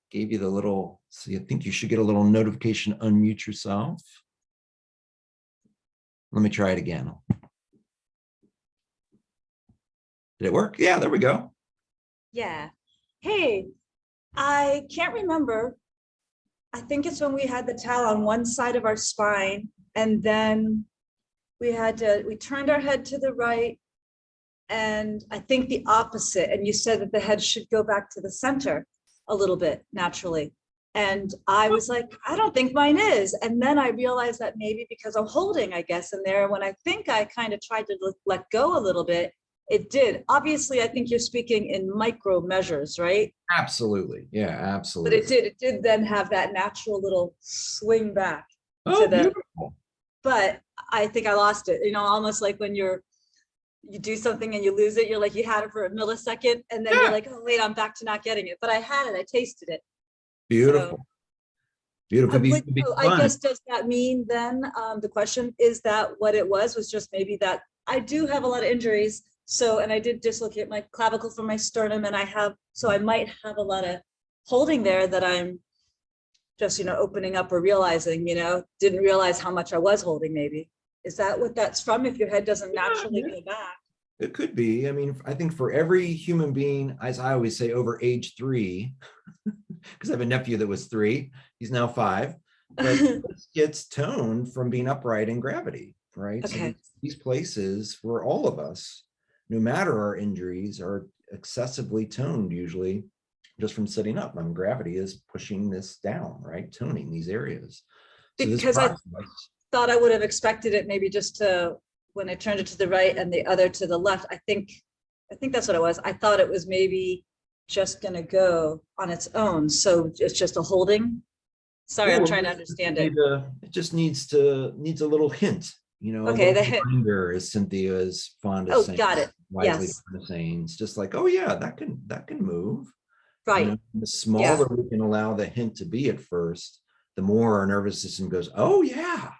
gave you the little, so I think you should get a little notification, unmute yourself. Let me try it again. Did it work? Yeah, there we go. Yeah. Hey, I can't remember. I think it's when we had the towel on one side of our spine and then we had to, we turned our head to the right and I think the opposite. And you said that the head should go back to the center a little bit naturally. And I was like, I don't think mine is. And then I realized that maybe because I'm holding, I guess, in there, when I think I kind of tried to let- go a little bit, it did. Obviously, I think you're speaking in micro measures, right? Absolutely. Yeah, absolutely. But it did, it did then have that natural little swing back. Oh, the- beautiful. But I think I lost it, you know, almost like when you're, you do something and you lose it, you're like, you had it for a millisecond and then Yeah. you're like, oh, wait, I'm back to not getting it. But I had it, I tasted it. Beautiful. Beautiful. I Be- would- be so I guess, does that mean then, um, the question is that what it was, was just maybe that I do have a lot of injuries. So, and I did dislocate my clavicle from my sternum and I have, so I might have a lot of holding there that I'm just, you know, opening up or realizing, you know, didn't realize how much I was holding maybe. Is that what that's from? If your head doesn't Yeah, naturally yeah. go back? It could be. I mean, I think for every human being, as I always say, over age three, [laughs] because I have a nephew that was three, he's now five, but [laughs] gets toned from being upright in gravity, right? Okay. these- These places where all of us, no matter our injuries, are excessively toned usually just from sitting up. I mean, gravity is pushing this down, right? Toning these areas. So Because I thought I would have expected it maybe just to, when I turned it to the right and the other to the left, I think, I think that's what it was. I thought it was maybe just gonna go on its own. So it's just a holding. Sorry, I'm trying to understand it. It just needs to, needs a little hint, you know. Okay, the hint. reminder, As Cynthia is fond Oh, of saying. got it. Yes. saying, it's just like, oh yeah, that can, that can move. You Right, know, The smaller we can allow the hint to be at first, the more our nervous system goes, oh yeah.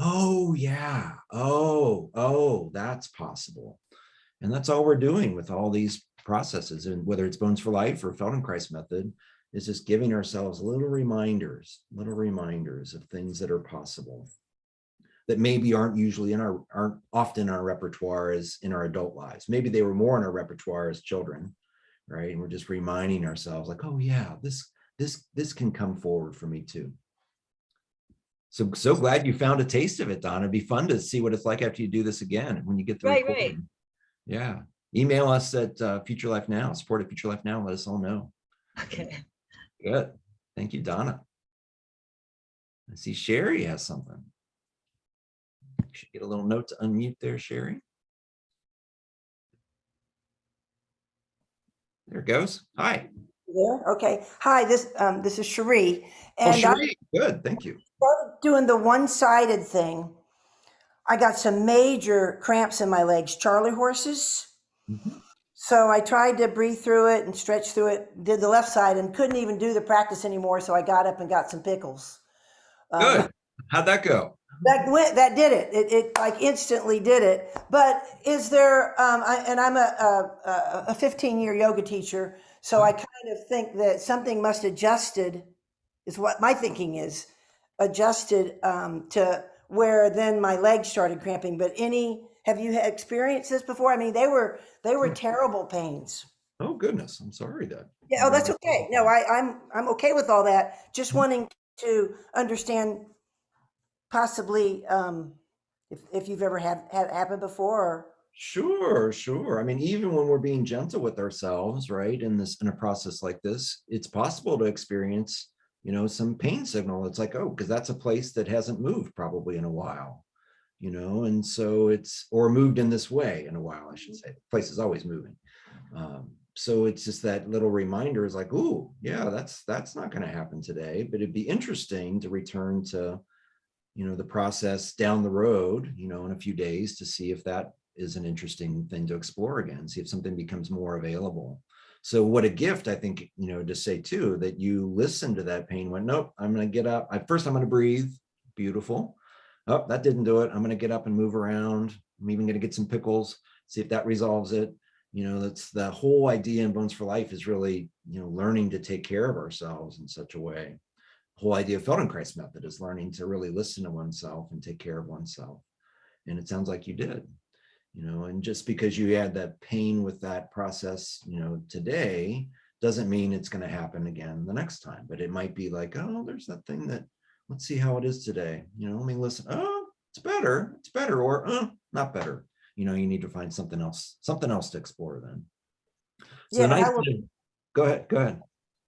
Oh, yeah. Oh, oh, that's possible. And that's all we're doing with all these processes and whether it's Bones for Life or Feldenkrais method is just giving ourselves little reminders, little reminders of things that are possible that maybe aren't usually in our, aren't often in our repertoire as in our adult lives. Maybe they were more in our repertoire as children, right? And we're just reminding ourselves like, oh yeah, this, this, this can come forward for me too. So, so glad you found a taste of it, Donna. It'd be fun to see what it's like after you do this again, when you get the Right, right. recording. Yeah, email us at uh, Future Life Now, support at Future Life Now, let us all know. okay. Good. Thank you, Donna. I see Cherie has something. Should get a little note to unmute there, Cherie. There it goes. Hi. There, okay. Hi, this, um, this is Cherie. Oh, And I good, thank you. doing the one-sided thing. I got some major cramps in my legs, Charlie horses. Mhm. So I tried to breathe through it and stretch through it, did the left side and couldn't even do the practice anymore. So I got up and got some pickles. Um, Good. How'd that go? That went, that did it. It, it like instantly did it. But is there, um, I, and I'm a, a, a 15 year yoga teacher. So I kind of think that something must adjusted is what my thinking is adjusted, um, to where then my legs started cramping. But any, have you experienced this before? I mean, they were, they were terrible pains. Oh, goodness, I'm sorry that. Yeah, oh, that's okay. No, I, I'm, I'm okay with all that. Just wanting to understand possibly, um, if, if you've ever had, had happen before or. Sure, sure. I mean, even when we're being gentle with ourselves, right, in this, in a process like this, it's possible to experience, you know, some pain signal. It's like, oh, because that's a place that hasn't moved probably in a while, you know, and so it's, or moved in this way in a while, I should say. The place is always moving. Um, so it's just that little reminder is like, oh, yeah, that's, that's not going to happen today, but it'd be interesting to return to, you know, the process down the road, you know, in a few days to see if that is an interesting thing to explore again, see if something becomes more available. So what a gift, I think, you know, to say too, that you listen to that pain, went, nope, I'm going to get up. I, first, I'm going to breathe. Beautiful. Oh, that didn't do it. I'm going to get up and move around. I'm even going to get some pickles, see if that resolves it. You know, that's the whole idea in Bones for Life is really, you know, learning to take care of ourselves in such a way. Whole idea of Feldenkrais method is learning to really listen to oneself and take care of oneself. And it sounds like you did, you know, and just because you had that pain with that process, you know, today, doesn't mean it's going to happen again the next time, but it might be like, oh, there's that thing that, let's see how it is today. You know, let me listen. Oh, it's better. It's better or uh, not better. You know, you need to find something else, something else to explore then. So Yeah, the I will- thing- go ahead, go ahead.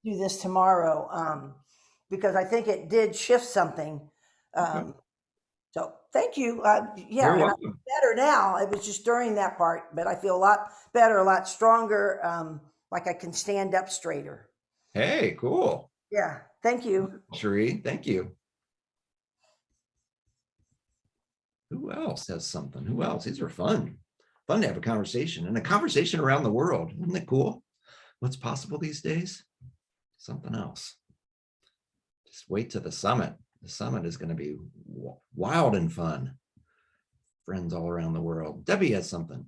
do this tomorrow, um, because I think it did shift something. Um, so thank you. Uh, yeah, better now. It was just during that part, but I feel a lot better, a lot stronger. Um, like I can stand up straighter. Hey, cool. Yeah, thank you. Cherie, thank you. Who else has something? Who else? These are fun. Fun to have a conversation and a conversation around the world. Isn't it cool? What's possible these days? Something else. Just wait to the summit. The summit is going to be wild and fun. Friends all around the world. Debbie has something.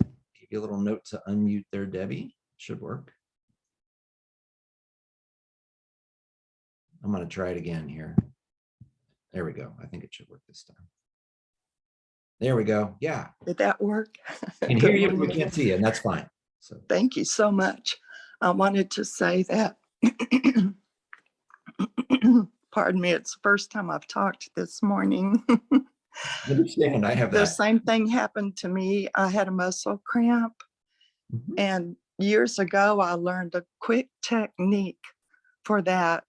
Give you a little note to unmute there, Debbie. Should work. I'm going to try it again here. There we go. I think it should work this time. There we go. Yeah. Did that work? [laughs] Can Good hear you, we can't see you, and that's fine. So, Thank you so much. I wanted to say that, [clears throat] [clears throat] pardon me, it's the first time I've talked this morning. [laughs] understand, I have The same thing happened to me. I had a muscle cramp Mhm. and years ago I learned a quick technique for that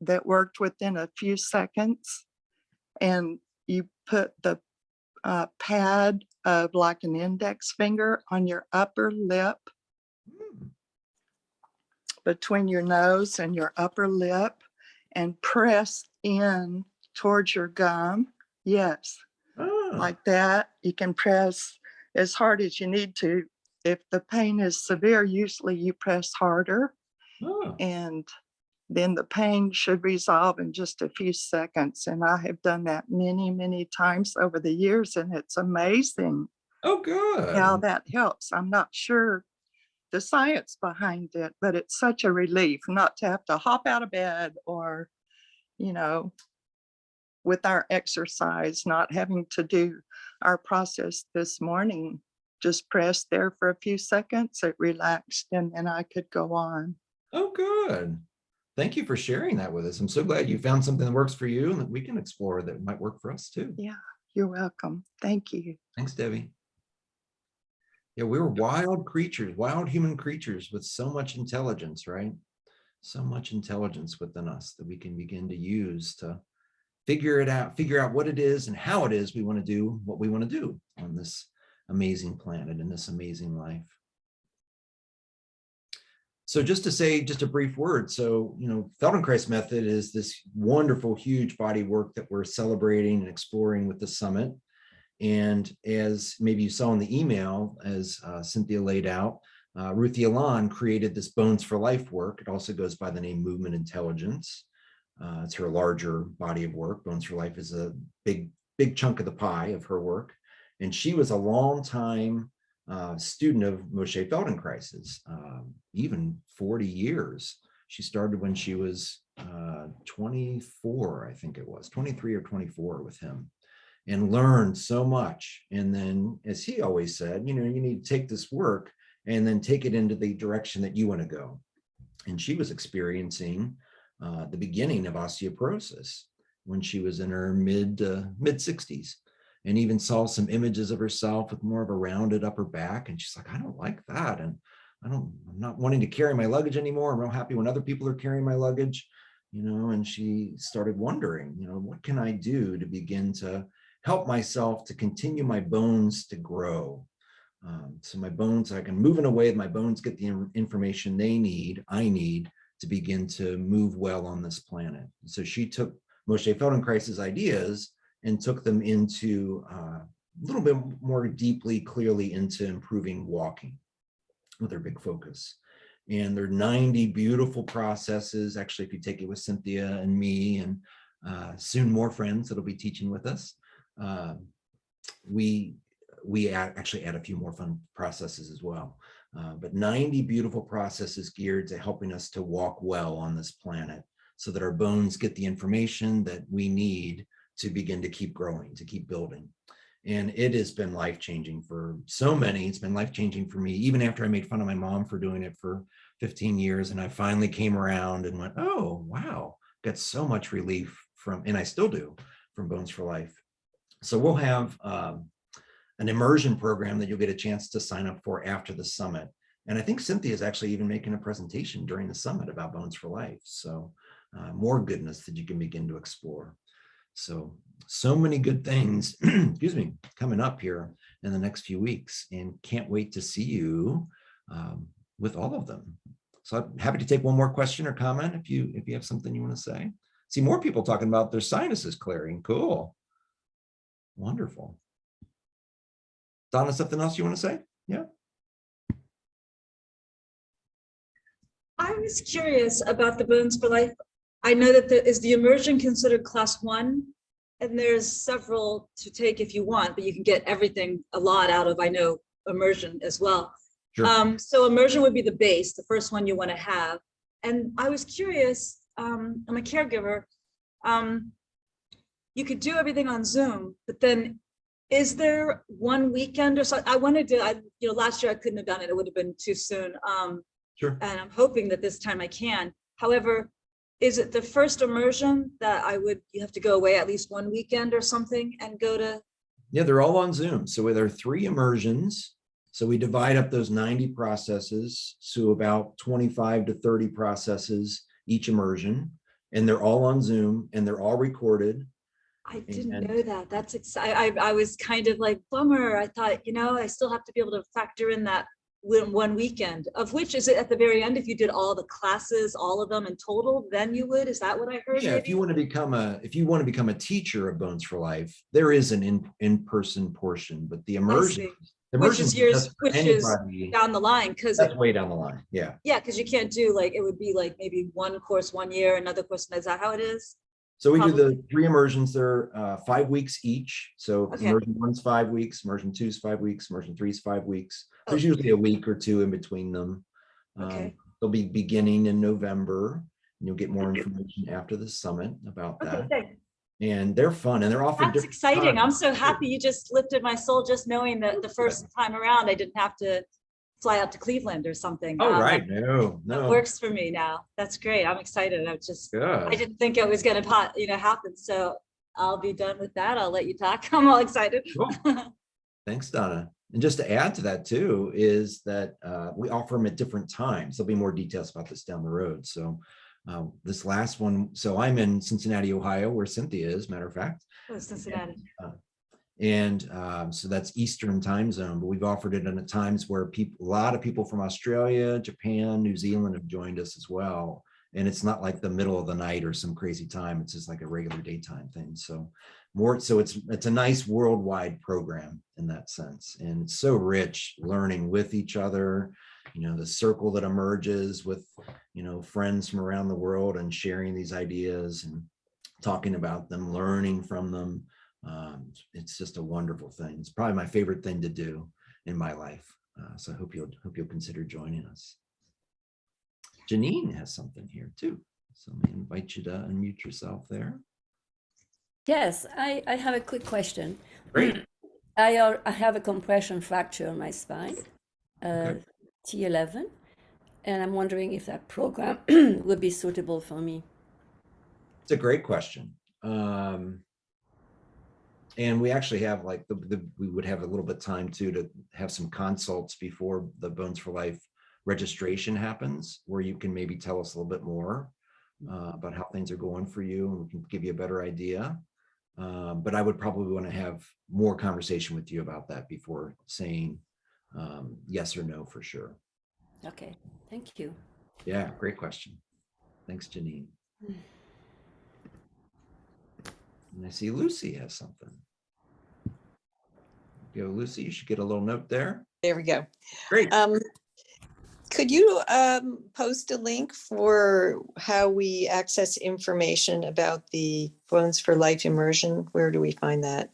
that worked within a few seconds. And you put the uh, pad of like an index finger on your upper lip Mm, between your nose and your upper lip and press in towards your gum. Yes, ah, like that. You can press as hard as you need to. If the pain is severe, usually you press harder ah, and then the pain should resolve in just a few seconds. And I have done that many, many times over the years and it's amazing Oh, good. how that helps. I'm not sure the science behind it, but it's such a relief not to have to hop out of bed or, you know, with our exercise, not having to do our process this morning. Just press there for a few seconds, it relaxed, and then I could go on. Oh, good. Thank you for sharing that with us. I'm so glad you found something that works for you and that we can explore that might work for us too. Yeah, you're welcome. Thank you. Thanks, Debbie. Yeah, we were wild creatures, wild human creatures with so much intelligence, right? So much intelligence within us that we can begin to use to figure it out, figure out what it is and how it is we want to do what we want to do on this amazing planet and this amazing life. So just to say just a brief word, so, you know, Feldenkrais method is this wonderful, huge body work that we're celebrating and exploring with the summit. And as maybe you saw in the email, as uh, Cynthia laid out, uh, Ruthie Alon created this Bones for Life work. It also goes by the name Movement Intelligence. Uh, it's her larger body of work. Bones for Life is a big, big chunk of the pie of her work. And she was a long time uh, student of Moshe Feldenkrais's, um, even 40 years. She started when she was uh, 24, I think it was, 23 or 24 with him and learned so much. And then, as he always said, you know, you need to take this work and then take it into the direction that you want to go. And she was experiencing uh, the beginning of osteoporosis when she was in her mid uh, mid 60s and even saw some images of herself with more of a rounded upper back. And she's like, I don't like that. And I don't, I'm not wanting to carry my luggage anymore. I'm real happy when other people are carrying my luggage, you know, and she started wondering, you know, what can I do to begin to help myself to continue my bones to grow. Um, so my bones, I can move in a way that my bones get the information they need, I need to begin to move well on this planet. So she took Moshe Feldenkrais's ideas and took them into uh, a little bit more deeply, clearly into improving walking with her big focus. And there are 90 beautiful processes. Actually, if you take it with Cynthia and me and uh, soon more friends that'll be teaching with us, uh, we we add, actually add a few more fun processes as well. Uh, but 90 beautiful processes geared to helping us to walk well on this planet so that our bones get the information that we need to begin to keep growing, to keep building. And it has been life-changing for so many. It's been life-changing for me, even after I made fun of my mom for doing it for 15 years. And I finally came around and went, oh, wow, got so much relief from, and I still do, from Bones for Life. So we'll have um, an immersion program that you'll get a chance to sign up for after the summit. And I think Cynthia is actually even making a presentation during the summit about Bones for Life. So uh, more goodness that you can begin to explore. So, so many good things, [clears throat] excuse me, coming up here in the next few weeks and can't wait to see you um, with all of them. So I'm happy to take one more question or comment if you if you have something you want to say. See more people talking about their sinuses clearing. Cool. Wonderful. Donna, something else you want to say? Yeah. I was curious about the Bones for Life. I know that the, is the immersion considered class one? And there's several to take if you want, but you can get everything, a lot out of, I know, immersion as well. Sure. Um, so immersion would be the base, the first one you want to have. And I was curious, um, I'm a caregiver. Um, you could do everything on Zoom, but then is there one weekend or so? I wanted to, I, you know, last year I couldn't have done it. It would have been too soon. Um, Sure. and I'm hoping that this time I can. However, is it the first immersion that I would, you have to go away at least one weekend or something and go to? Yeah, they're all on Zoom. So there are three immersions. So we divide up those 90 processes to about 25 to 30 processes each immersion. And they're all on Zoom and they're all recorded. I didn't And- know that. That's exciting. I, I was kind of like bummer. I thought, you know, I still have to be able to factor in that one, one weekend, of which is it at the very end, if you did all the classes, all of them in total, then you would, is that what I heard? Yeah, if you want to become a, if you want to become a teacher of Bones for Life, there is an in, in-person portion, but the immersion. the Which is immersion yours- for which is Down the line, because That's way down the line. Yeah. Yeah, because you can't do like, it would be like maybe one course one year, another course, is that how it is? So we do the three immersions, they're uh, five weeks each. So Okay. immersion one's five weeks, immersion two's five weeks, immersion three's five weeks. There's Oh. usually a week or two in between them. Um, Okay. They'll be beginning in November. and You'll get more information after the summit about Okay, that. thanks. And they're fun and they're often That's exciting. I'm so happy you just lifted my soul just knowing that the first time around, I didn't have to fly out to Cleveland or something. Oh, Um, right. No, That no. works for me now. That's great. I'm excited. I just, I didn't think it was gonna, pot- you know, happen. So I'll be done with that. I'll let you talk. [laughs] I'm all excited. Cool. Thanks, Donna. And just to add to that too, is that uh, we offer them at different times. There'll be more details about this down the road. So uh, this last one, so I'm in Cincinnati, Ohio, where Cynthia is, matter of fact. Oh, Cincinnati. And um, so that's Eastern time zone, but we've offered it in times where people, a lot of people from Australia, Japan, New Zealand have joined us as well. And it's not like the middle of the night or some crazy time. It's just like a regular daytime thing. So more, so it's, it's a nice worldwide program in that sense. And it's so rich learning with each other, you know, the circle that emerges with, you know, friends from around the world and sharing these ideas and talking about them, learning from them. Um, it's just a wonderful thing. It's probably my favorite thing to do in my life. Uh, so I hope you'll hope you'll consider joining us. Janine has something here too. So let me invite you to unmute yourself there. Yes, I, I have a quick question. Great. [clears throat] I, al- I have a compression fracture on my spine, uh, Okay. T11, and I'm wondering if that program [clears throat] would be suitable for me. It's a great question. Um, and we actually have like the, the we would have a little bit time too to have some consults before the Bones for Life registration happens, where you can maybe tell us a little bit more uh, about how things are going for you, and we can give you a better idea. Uh, but I would probably want to have more conversation with you about that before saying um, yes or no for sure. Okay, thank you. Yeah, great question. Thanks, Janine. And I see Lucy has something. Go, Lucy, you should get a little note there. There we go. Great. Um, could you um, post a link for how we access information about the Bones for Life immersion? Where do we find that?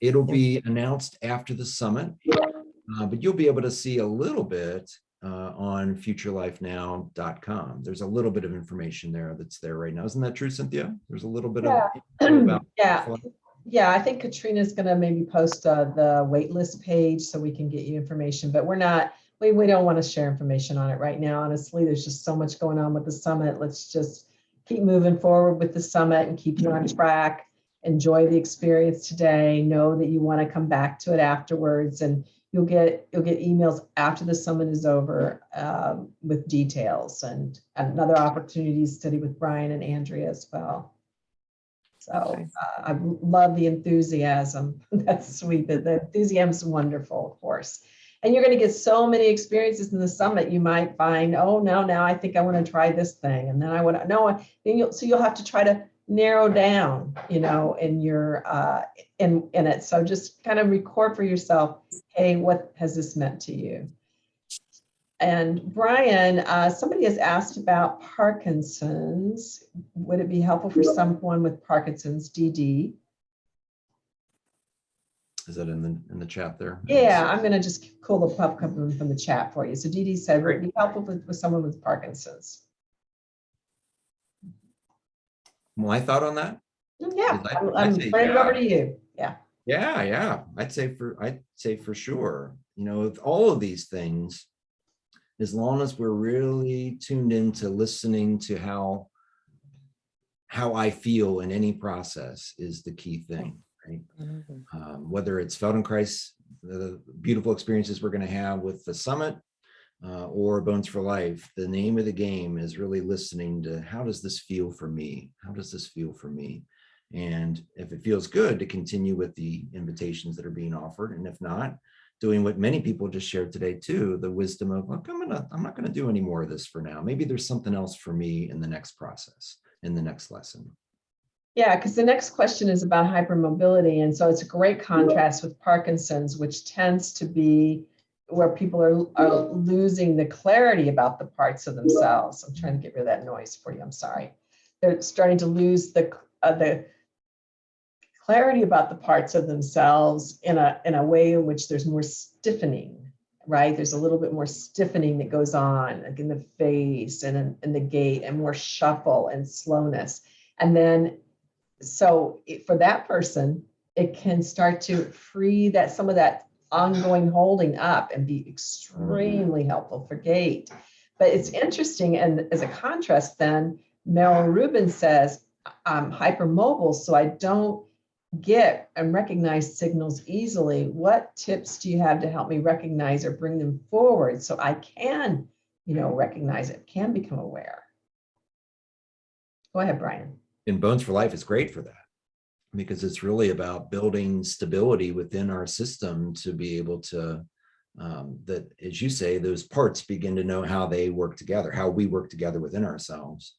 It'll be announced after the summit, uh, but you'll be able to see a little bit uh, on futurelifenow.com. There's a little bit of information there that's there right now. Isn't that true, Cynthia? There's a little bit of about [clears throat] Yeah, Future Life. Yeah, I think Katrina's gonna maybe post uh, the waitlist page so we can get you information, but we're not, we, we don't want to share information on it right now. Honestly, there's just so much going on with the summit. Let's just keep moving forward with the summit and keep you on track. Enjoy the experience today. Know that you want to come back to it afterwards and you'll get, you'll get emails after the summit is over um, with details and another opportunity to study with Brian and Andrea as well. So uh, I love the enthusiasm. [laughs] That's sweet. The the enthusiasm is wonderful, of course. And you're going to get so many experiences in the summit. You might find, oh, no, now I think I want to try this thing. And then I want to, no, then you'll, so you'll have to try to narrow down, you know, in your, uh, in, in it. So just kind of record for yourself, hey, what has this meant to you? And Brian, uh, somebody has asked about Parkinson's. Would it be helpful for someone with Parkinson's DD? Is that in the, in the chat there? Yeah, I'm gonna just pull the pub couple from the chat for you. So DD said, would it be helpful with, with someone with Parkinson's? My thought on that? Yeah, I- I'm, I'd I'm turning it over to you. Yeah. Yeah, yeah, I'd say for, I'd say for sure, you know, with all of these things, as long as we're really tuned into listening to how, how I feel in any process is the key thing, right? Um, whether it's Feldenkrais, the beautiful experiences we're gonna have with the summit, uh, or Bones for Life, the name of the game is really listening to how does this feel for me? How does this feel for me? And if it feels good to continue with the invitations that are being offered, and if not, doing what many people just shared today too, the wisdom of, look, I'm gonna, I'm not gonna do any more of this for now. Maybe there's something else for me in the next process, in the next lesson. Yeah, because the next question is about hypermobility. And so it's a great contrast with Parkinson's, which tends to be where people are, are losing the clarity about the parts of themselves. I'm trying to get rid of that noise for you. I'm sorry. They're starting to lose the, uh, the clarity about the parts of themselves in a, in a way in which there's more stiffening, right? There's a little bit more stiffening that goes on like in the face and in, in the gait and more shuffle and slowness. And then so it- for that person, it can start to free that some of that ongoing holding up and be extremely mm-hmm. helpful for gait. But it's interesting, and as a contrast, then Meryl Rubin says, I'm hypermobile, so I don't get and recognize signals easily. What tips do you have to help me recognize or bring them forward so I can, you know, recognize it, can become aware? Go ahead, Brian. And Bones for Life is great for that because it's really about building stability within our system to be able to, um, that, as you say, those parts begin to know how they work together, how we work together within ourselves.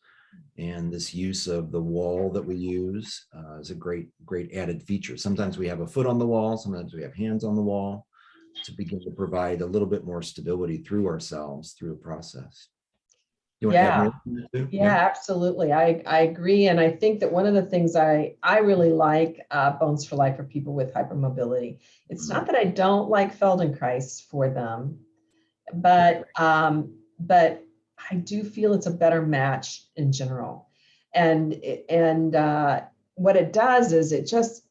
And this use of the wall that we use uh, is a great, great added feature. Sometimes we have a foot on the wall, sometimes we have hands on the wall to begin to provide a little bit more stability through ourselves through a process. You want to add more to? Yeah, absolutely. I, I agree. And I think that one of the things I, I really like uh, Bones for Life for people with hypermobility. It's not that I don't like Feldenkrais for them, but, um, but I do feel it's a better match in general. And, and uh, what it does is it just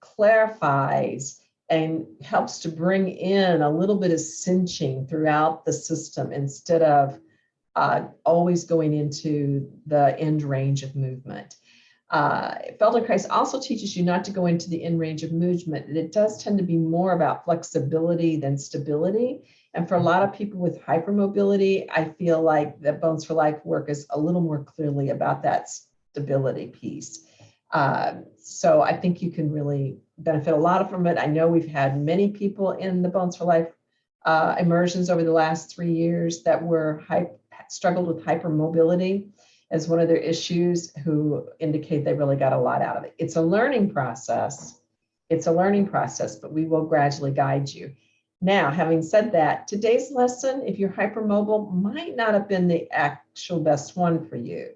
clarifies and helps to bring in a little bit of cinching throughout the system instead of uh, always going into the end range of movement. Uh, Feldenkrais also teaches you not to go into the end range of movement. It does tend to be more about flexibility than stability. And for a lot of people with hypermobility, I feel like the Bones for Life work is a little more clearly about that stability piece. Uh, so I think you can really benefit a lot from it. I know we've had many people in the Bones for Life uh, immersions over the last three years that were struggled with hypermobility as one of their issues who indicate they really got a lot out of it. It's a learning process. It's a learning process, but we will gradually guide you. Now, having said that, today's lesson, if you're hypermobile, might not have been the actual best one for you.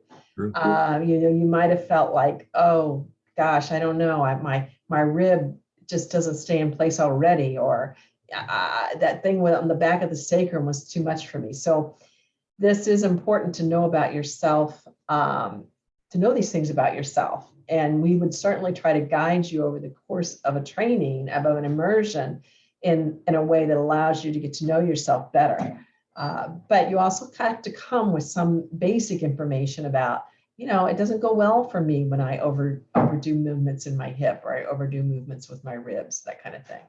Uh, you know, you might have felt like, oh gosh, I don't know, I, my my rib just doesn't stay in place already, or uh, that thing on the back of the sacrum was too much for me. So this is important to know about yourself, um, to know these things about yourself. And we would certainly try to guide you over the course of a training, of an immersion in, in a way that allows you to get to know yourself better. Uh, but you also have to come with some basic information about, you know, it doesn't go well for me when I over overdo movements in my hip or I overdo movements with my ribs, that kind of thing.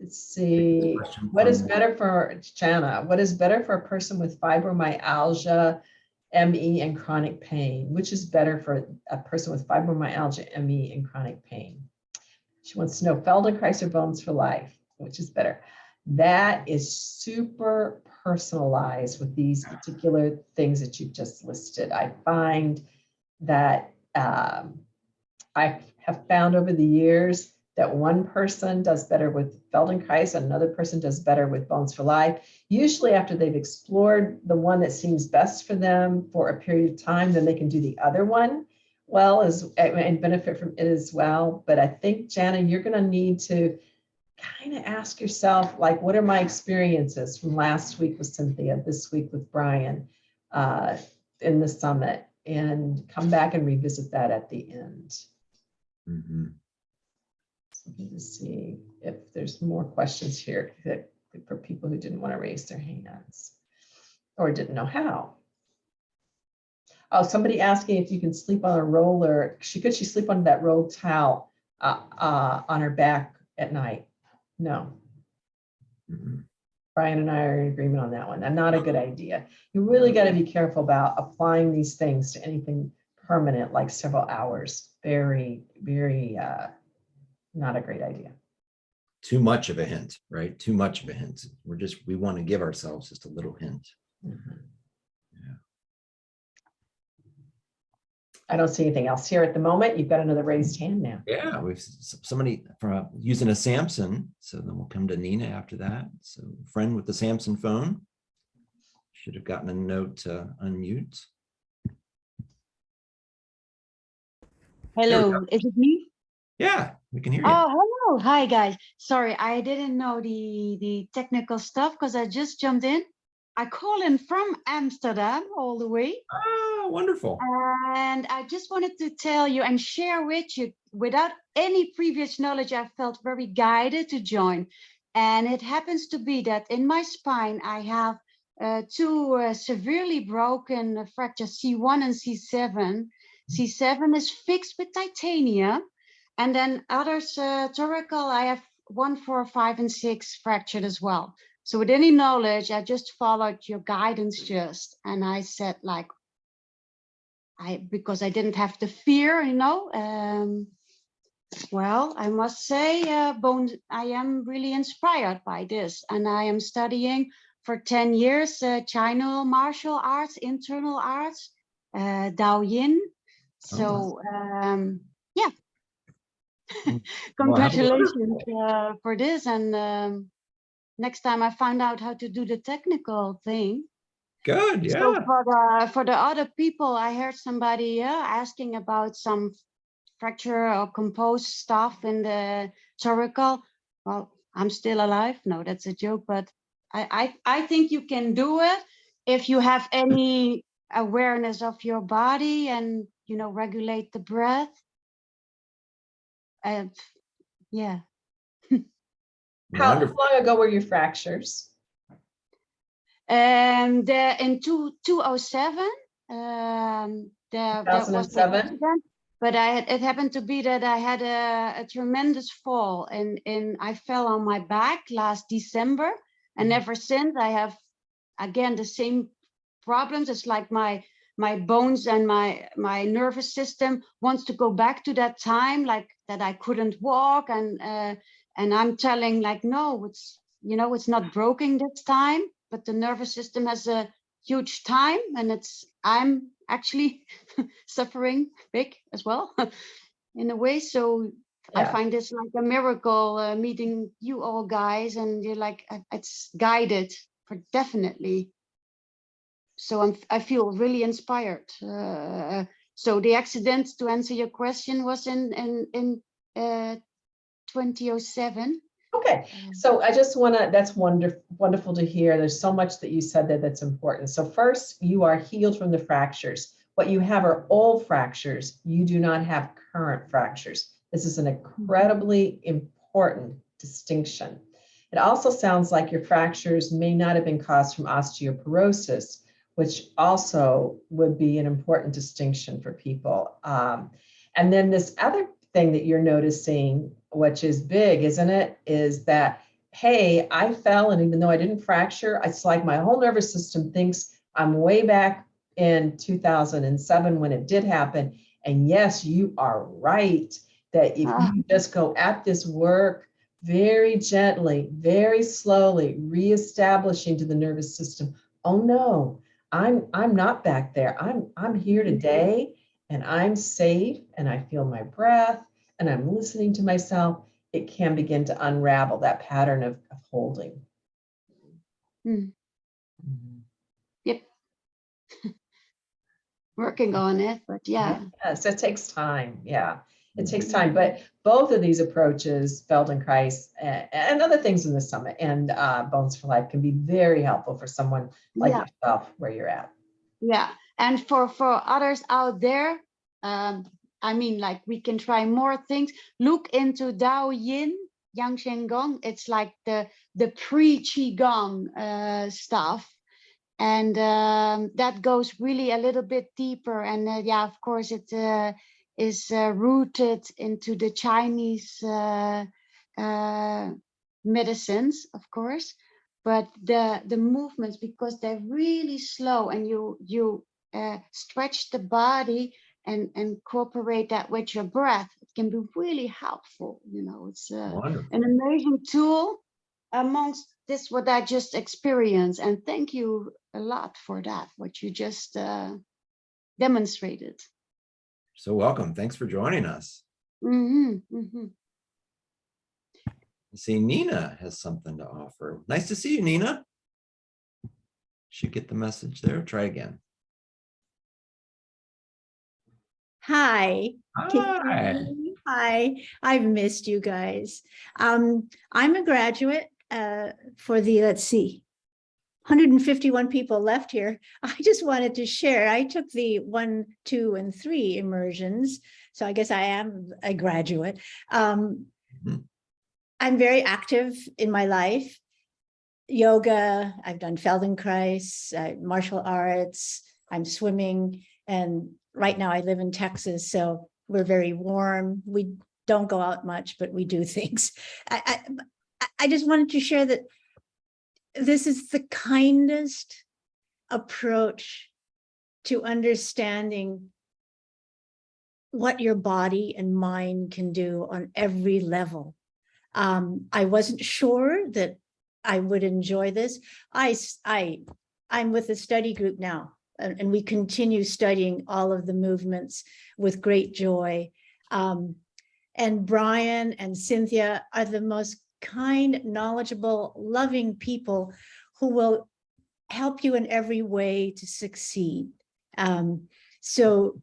Let's see. What is better for, Jana, what is better for a person with fibromyalgia, ME, and chronic pain? Which is better for a person with fibromyalgia, ME, and chronic pain? She wants to know Feldenkrais or Bones for Life, which is better? That is super personalized with these particular things that you've just listed. I find that um, I have found over the years that one person does better with Feldenkrais, and another person does better with Bones for Life. Usually after they've explored the one that seems best for them for a period of time, then they can do the other one well as and benefit from it as well. But I think, Jana, you're going to need to kind of ask yourself, like, what are my experiences from last week with Cynthia, this week with Brian uh, in the summit, and come back and revisit that at the end. Mhm. So Let me just see if there's more questions here that for people who didn't want to raise their hands or didn't know how. Oh, somebody asking if you can sleep on a roller. She could she sleep on that rolled towel uh, uh, on her back at night? No. Mhm. Brian and I are in agreement on that one. And not a good idea. You really got to be careful about applying these things to anything permanent, like several hours. Very, very, uh, not a great idea. Too much of a hint, right? Too much of a hint. We're just, we want to give ourselves just a little hint. Mhm. Yeah. I don't see anything else here at the moment. You've got another raised hand now. Yeah, we've somebody from using a Samsung. so then we'll come to Nina after that. So friend with the Samsung phone. Should have gotten a note to unmute. Hello, is it me? Yeah, we can hear you. Oh, hello. Hi, guys. Sorry, I didn't know the the technical stuff because I just jumped in. I call in from Amsterdam all the way. Oh, wonderful. And I just wanted to tell you and share with you, without any previous knowledge, I felt very guided to join. And it happens to be that in my spine, I have uh, two uh, severely broken fractures, C1 and C7. C7 is fixed with titanium. And then others, uh, thoracal, I have one, four, five, and six fractured as well. So with any knowledge, I just followed your guidance just, and I said like, I because I didn't have the fear, you know. Um, well, I must say, uh, Bones, I am really inspired by this, and I am studying for 10 years uh, China martial arts, internal arts, uh, Dao Yin. So, um. [laughs] Congratulations uh, for this. And um, next time I find out how to do the technical thing, Good, so yeah. for the for the other people, I heard somebody uh, asking about some fracture or composed stuff in the thoracal. Well, I'm still alive. No, that's a joke, but I I, I think you can do it if you have any awareness of your body and you know regulate the breath. And yeah, How Wonderful. long ago were your fractures? And uh, in two, 2007, um, there, there was an 2007? accident, but I had, it happened to be that I had a, a tremendous fall and, and I fell on my back last December. And Mhm. ever since I have, again, the same problems. It's like my, my bones and my, my nervous system wants to go back to that time, like that I couldn't walk and, uh, and I'm telling like, no, it's, you know, it's not broken this time, but the nervous system has a huge time and it's, I'm actually [laughs] suffering big as well [laughs] in a way. So I find this like a miracle uh, meeting you all guys and you're like, uh, it's guided for definitely. So I'm, I feel really inspired. Uh, So the accident, to answer your question, was in in in uh, 2007. Okay, so I just want to, that's wonderful, wonderful to hear. There's so much that you said that that's important. So first, you are healed from the fractures. What you have are old fractures. You do not have current fractures. This is an incredibly important distinction. It also sounds like your fractures may not have been caused from osteoporosis, which also would be an important distinction for people. Um, and then this other thing that you're noticing, which is big, isn't it, is that, hey, I fell and even though I didn't fracture, it's like my whole nervous system thinks I'm way back in 2007 when it did happen. And yes, you are right that if Ah. you just go at this work very gently, very slowly, reestablishing to the nervous system, oh no, I'm I'm not back there. I'm I'm here today and I'm safe and I feel my breath and I'm listening to myself. It can begin to unravel that pattern of, of holding. Hmm. Mhm. [laughs] Working on it, but yeah. Yes, it takes time. Yeah, it takes time. But both of these approaches, Feldenkrais and, and other things in the summit and uh, Bones for Life can be very helpful for someone like Yeah. yourself where you're at. Yeah, and for for others out there, um, I mean, like we can try more things. Look into Dao Yin, Yang Sheng Gong. It's like the the pre qigong uh, stuff, and um, that goes really a little bit deeper. And uh, yeah, of course, it uh, is uh, rooted into the Chinese uh, uh, medicines, of course but the the movements because they're really slow and you you uh, stretch the body and and incorporate that with your breath it can be really helpful you know it's uh, an amazing tool amongst this what i just experienced and thank you a lot for that what you just uh, demonstrated So welcome. Thanks for joining us. hmm hmm see Nina has something to offer. Nice to see you, Nina. Should get the message there. Try again. Hi. Hi. Hi, I've missed you guys. Um, I'm a graduate uh, for the, let's see, 151 people left here. [laughs] I just wanted to share. I took the one, two, and three immersions. So I guess I am a graduate. Um, Mhm. I'm very active in my life. Yoga, I've done Feldenkrais, uh, martial arts, I'm swimming, and right now I live in Texas, so we're very warm. We don't go out much, but we do [laughs] things. I, I, I- I just wanted to share that this is the kindest approach to understanding what your body and mind can do on every level. Um, I wasn't sure that I would enjoy this. I I'm with a study group now, and, and we continue studying all of the movements with great joy. Um, and Brian and Cynthia are the most kind, knowledgeable, loving people who will help you in every way to succeed. Um, so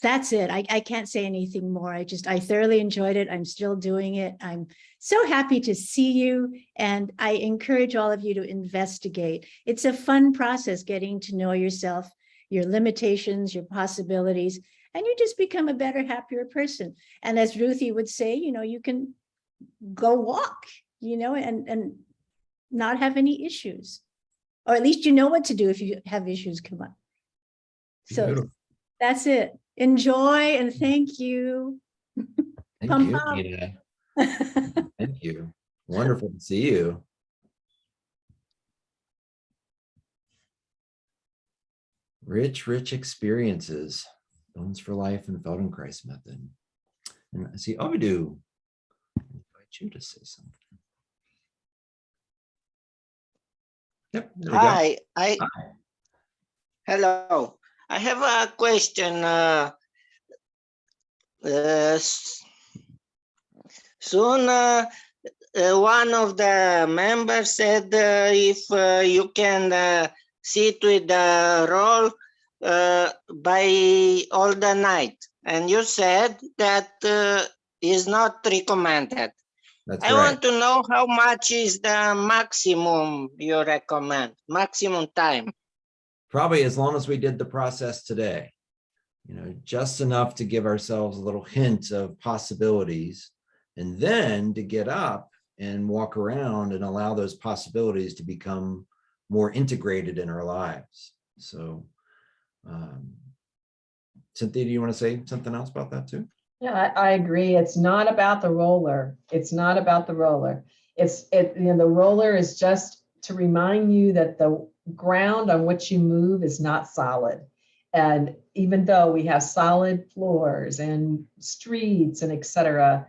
that's it. I, I can't say anything more. I just, I thoroughly enjoyed it. I'm still doing it. I'm so happy to see you. And I encourage all of you to investigate. It's a fun process getting to know yourself, your limitations, your possibilities, and you just become a better, happier person. And as Ruthy would say, you know, you can go walk, you know, and, and not have any issues. Or at least you know what to do if you have issues come up. So Beautiful. that's it. Enjoy and thank you. Thank Pump you, up. [laughs] Thank you. Wonderful to see you. Rich, rich experiences. Bones for Life and Feldenkrais method. And I see Ovidu. You to say something. Yep. we go. Hi, I. Hi. Hello, I have a question. uh, uh, Soon, uh, uh, one of the members said uh, if uh, you can uh, sit with the roll uh, by all the night. And you said that uh, is not recommended. That's I right. want to know how much is the maximum you recommend, maximum time. Probably as long as we did the process today. You know, just enough to give ourselves a little hint of possibilities. And then to get up and walk around and allow those possibilities to become more integrated in our lives. So um, Cynthia, do you want to say something else about that too? Yeah, I, I agree. It's not about the roller. It's not about the roller. It's, it, you know, the roller is just to remind you that the ground on which you move is not solid. And even though we have solid floors and streets and et cetera,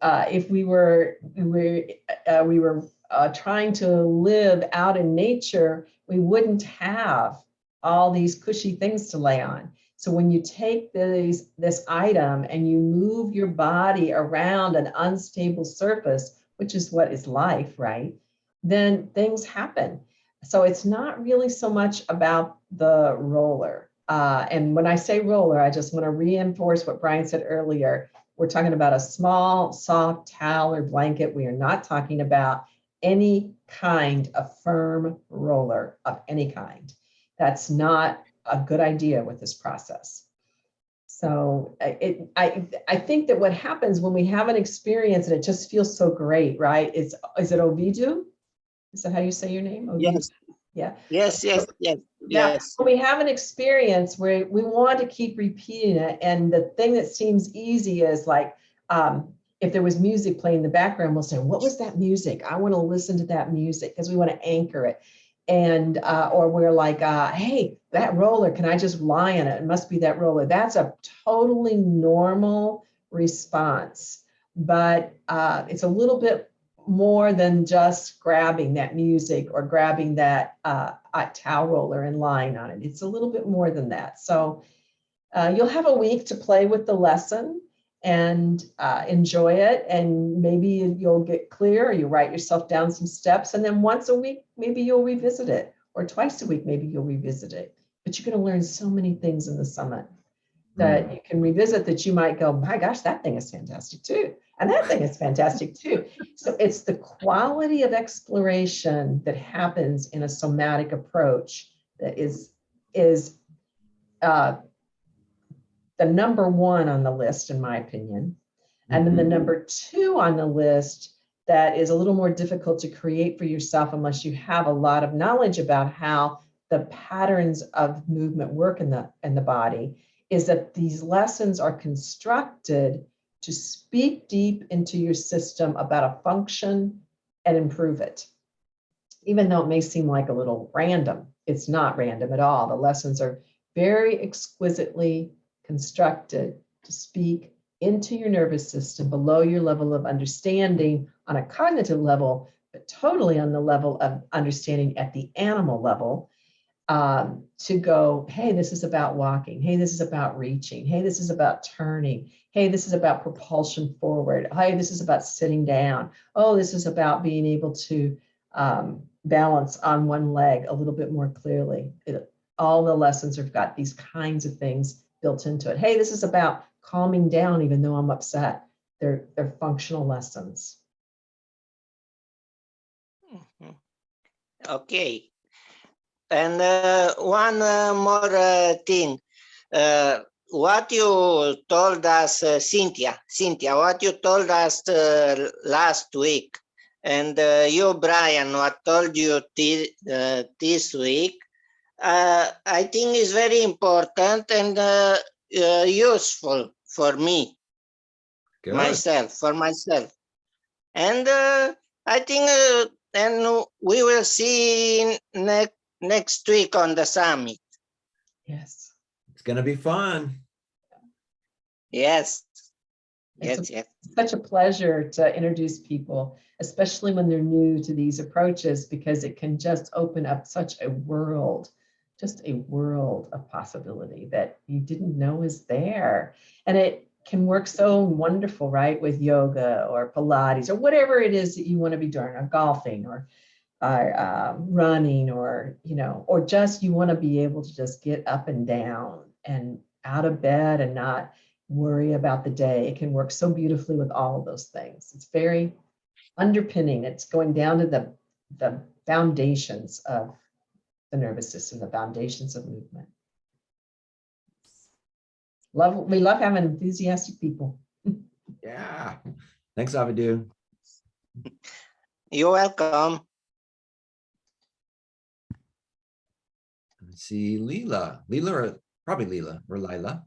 uh, if we were, we were, uh, we were uh, trying to live out in nature, we wouldn't have all these cushy things to lay on. So when you take these, this item and you move your body around an unstable surface, which is what is life, right? Then things happen. So it's not really so much about the roller. Uh, and when I say roller, I just want to reinforce what Brian said earlier. We're talking about a small, soft towel or blanket. We are not talking about any kind of firm roller of any kind. That's not a good idea with this process. So I- it, I, I think that what happens when we have an experience and it just feels so great, right? Is, is it Ovidu? Is that how you say your name? Ovidu? Yes. Yeah. Yes, yes, yes, Yeah, yes. when we have an experience where we want to keep repeating it, and the thing that seems easy is like, um, if there was music playing in the background, we'll say, what was that music? I want to listen to that music because we want to anchor it. And, uh, or we're like, uh, hey, that roller, can I just lie on it? It must be that roller. That's a totally normal response, but uh, it's a little bit more than just grabbing that music or grabbing that uh, towel roller and lying on it. It's a little bit more than that. So uh, you'll have a week to play with the lesson and uh, enjoy it. And maybe you'll get clear or you write yourself down some steps. And then once a week, maybe you'll revisit it or twice a week, maybe you'll revisit it. But you're going to learn so many things in the summit that you can revisit that you might go, my gosh, that thing is fantastic too. And that thing is fantastic too. So it's the quality of exploration that happens in a somatic approach that is, is uh, the number one on the list, in my opinion. And then the Mhm. number two on the list that is a little more difficult to create for yourself unless you have a lot of knowledge about how the patterns of movement work in the, in the body is that these lessons are constructed to speak deep into your system about a function and improve it. Even though it may seem like a little random, it's not random at all. The lessons are very exquisitely constructed to speak into your nervous system below your level of understanding on a cognitive level, but totally on the level of understanding at the animal level um, to go, hey, this is about walking. Hey, this is about reaching. Hey, this is about turning. Hey, this is about propulsion forward. Hey, this is about sitting down. Oh, this is about being able to um, balance on one leg a little bit more clearly. It- all the lessons have got these kinds of things built into it. Hey, this is about calming down even though I'm upset. They're, they're functional lessons. Mhm. Okay. And uh, one uh, more uh, thing. Uh, what you told us, uh, Cynthia, Cynthia, what you told us uh, last week, and you, Brian, what told you thi- this week, uh, I think is very important and uh, uh, useful for me Good. myself for myself and uh, i think uh, and we will see next next week on the summit Yes. It's gonna be fun. yes It's yes yes such a pleasure to introduce people, especially when they're new to these approaches, because it can just open up such a world, just a world of possibility that you didn't know is there. And it can work so wonderful, right, with yoga or Pilates or whatever it is that you want to be doing, or golfing or uh, running or, you know, or just you want to be able to just get up and down and out of bed and not worry about the day. It can work so beautifully with all of those things. It's very underpinning. It's going down to the, the foundations of the nervous system, the foundations of movement. Love, we love having enthusiastic people. Yeah. Thanks, Avidu. You're welcome. Let's see, Leela, Leela, or probably Leela or Lila.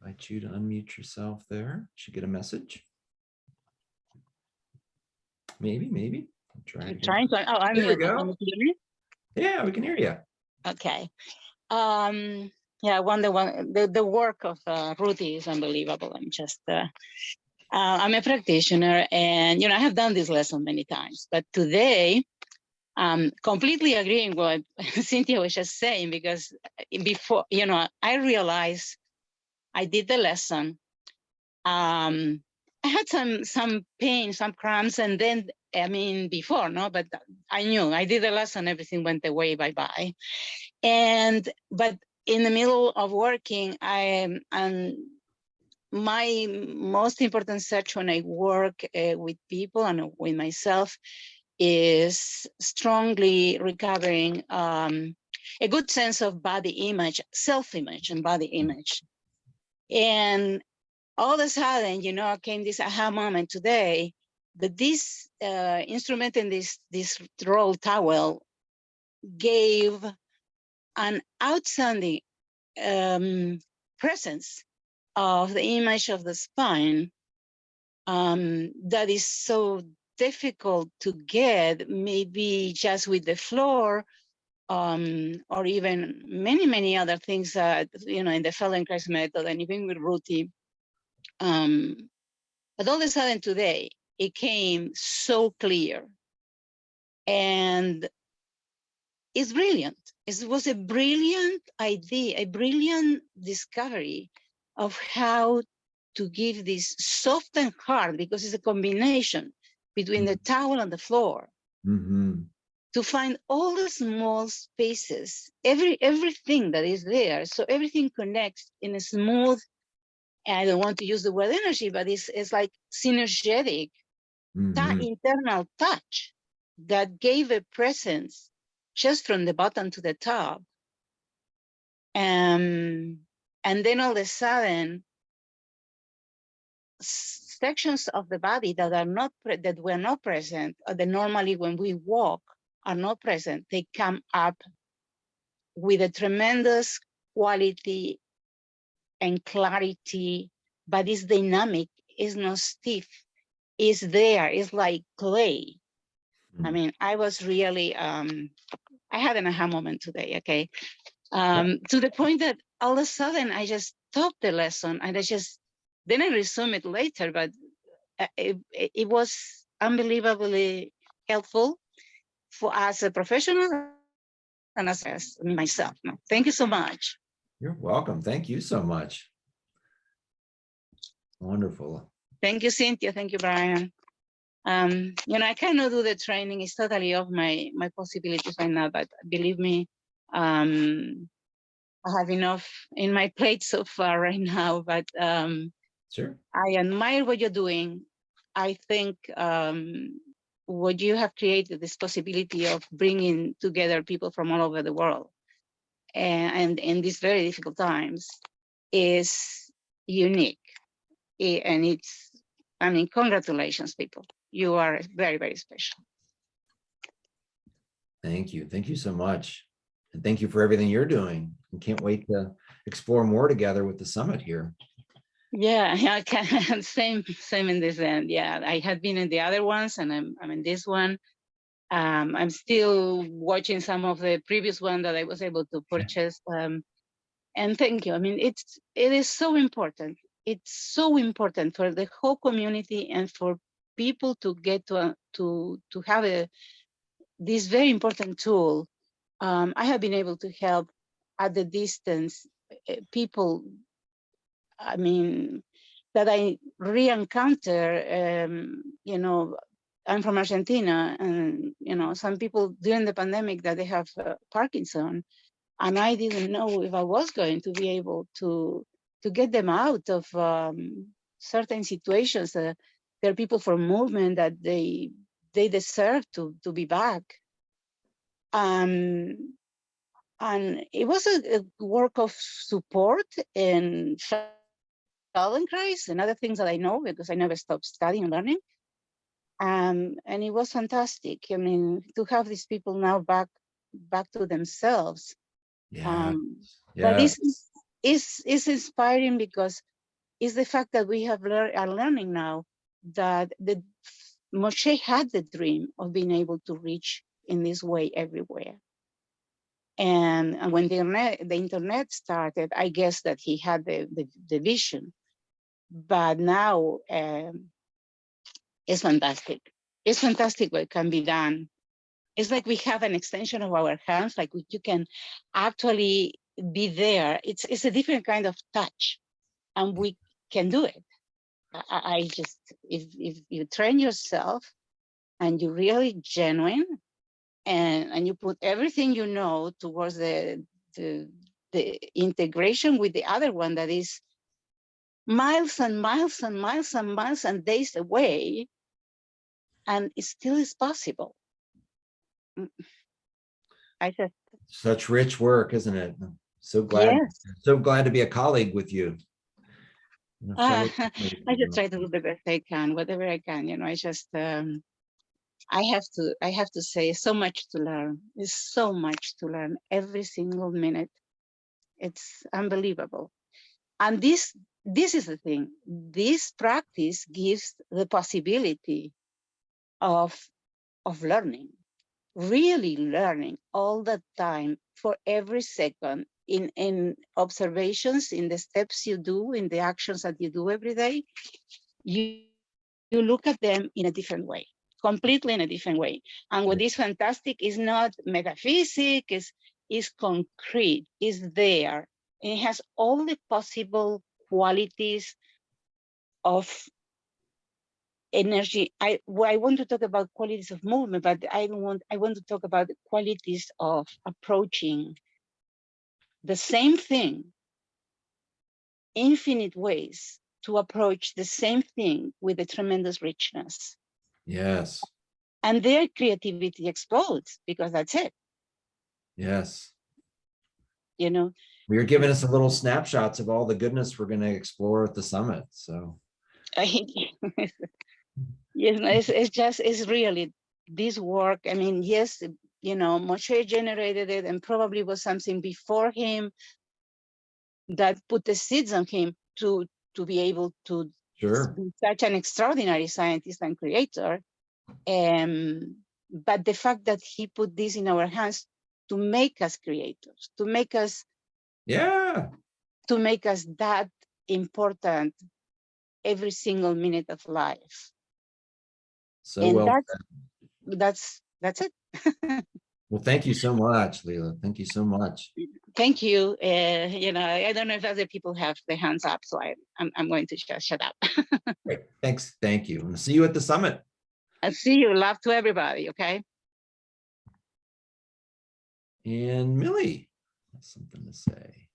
Invite you to unmute yourself there. Should get a message. Maybe, maybe. I'll Try I'm trying to, oh, I'm There we go. Yeah, we can hear you. Okay. Um, yeah, I wonder one, the, the work of uh, Ruthy is unbelievable. I'm just, uh, uh, I'm a practitioner and, you know, I have done this lesson many times, but today, um, completely agreeing what [laughs] Cynthia was just saying, because before, you know, I realized I did the lesson. Um, I had some, some pain, some cramps, and then, I mean, before, no, but I knew I did the lesson, everything went away, bye-bye. And, but in the middle of working, I am, my most important search when I work uh, with people and with myself is strongly recovering um, a good sense of body image, self-image and body image. And all of a sudden, you know, came this aha moment today that this uh, instrument and this, this roll towel gave an outstanding um, presence of the image of the spine um, that is so difficult to get, maybe just with the floor, um, or even many, many other things that, you know, in the Feldenkrais method and even with Ruti. Um, but all of a sudden today, it came so clear. And it's brilliant. It was a brilliant idea, a brilliant discovery of how to give this soft and hard, because it's a combination between the towel and the floor, hmm to find all the small spaces, every everything that is there. So everything connects in a smooth, I don't want to use the word energy, but it's, it's like synergetic that hmm internal touch that gave a presence just from the bottom to the top. Um, and then all of a sudden, sections of the body that are not pre- that were not present, or that normally when we walk are not present, they come up with a tremendous quality and clarity, but it's dynamic, it's not stiff, it's there, it's like clay. I Mm. mean, I was really, um, I had an aha moment today, okay? Um, to the point that all of a sudden I just stopped the lesson and I just, then I resume it later, but uh, it, it was unbelievably helpful for us as a professional and as, as myself. Thank you so much. You're welcome. Thank you so much. Wonderful. Thank you, Cynthia. Thank you, Brian. Um, you know, I cannot do the training. It's totally off my my possibilities right now, but believe me, um, I have enough in my plate so far [laughs] right now, but um, Sure. I admire what you're doing. I think um, what you have created, this possibility of bringing together people from all over the world and, and in these very difficult times is unique. And it's, I mean, congratulations, people. You are very, very special. Thank you. Thank you so much. And thank you for everything you're doing. And can't wait to explore more together with the summit here. Yeah, [laughs] yeah, I can, [laughs] same, same in this end. Yeah, I had been in the other ones and I'm, I'm in this one. Um, I'm still watching some of the previous one that I was able to purchase. Um, and thank you. I mean, it's, it is so important. It's so important for the whole community and for people to get to, to, to have a, this very important tool. Um, I have been able to help at the distance, eh, people I mean, that I re-encounter, um, you know, I'm from Argentina, and you know, some people during the pandemic that they have uh, Parkinson, and I didn't know if I was going to be able to to get them out of um, certain situations. Uh, there are people from movement that they they deserve to to be back. Um, and it was a, a work of support and Feldenkrais and other things that I know because I never stopped studying and learning. Um, and it was fantastic. I mean, to have these people now back back to themselves. Yeah. Um, yeah. but this is, is is inspiring because it's the fact that we have learned are learning now that the Moshe had the dream of being able to reach in this way everywhere. And and when the internet, the internet started, I guess that he had the, the, the vision. But now um, it's fantastic. It's fantastic what can be done. It's like we have an extension of our hands, like we, you can actually be there. It's, it's a different kind of touch and we can do it. I, I just, if, if you train yourself and you're really genuine and, and you put everything you know towards the, the, the integration with the other one that is miles and miles and miles and miles and days away, and it still is possible. Mm. I just, Such rich work, isn't it? So glad, yes, so glad to be a colleague with you. Uh, [laughs] I just try to do the best I can, whatever I can, you know, I just, um, I have to, I have to say so much to learn. There's so much to learn every single minute. It's unbelievable. And this, this is the thing, this practice gives the possibility of, of learning, really learning all the time for every second in, in observations, in the steps you do, in the actions that you do every day, you, you look at them in a different way, completely in a different way. And what is fantastic is not metaphysic, is, is concrete, is there. It has all the possible qualities of energy. I, well, I want to talk about qualities of movement, but I don't want, I want to talk about the qualities of approaching the same thing, infinite ways to approach the same thing with a tremendous richness. Yes, And their creativity explodes because that's it, yes. you know. You're giving us a little snapshots of all the goodness we're going to explore at the summit. So, I, [laughs] you know, it's, it's just, it's really this work. I mean, yes, you know, Moshe generated it and probably was something before him that put the seeds on him to, to be able to sure. be such an extraordinary scientist and creator. Um, but the fact that he put this in our hands to make us creators, to make us Yeah, to make us that important every single minute of life. so and well. that's that's that's it. Well, thank you so much, Leila. Thank you so much. Thank you. Uh, you know, I don't know if other people have their hands up, so I, I'm I'm going to just shut up. [laughs] Great. Thanks. Thank you. And see you at the summit. I'll see you. Love to everybody. Okay. And Millie has something to say.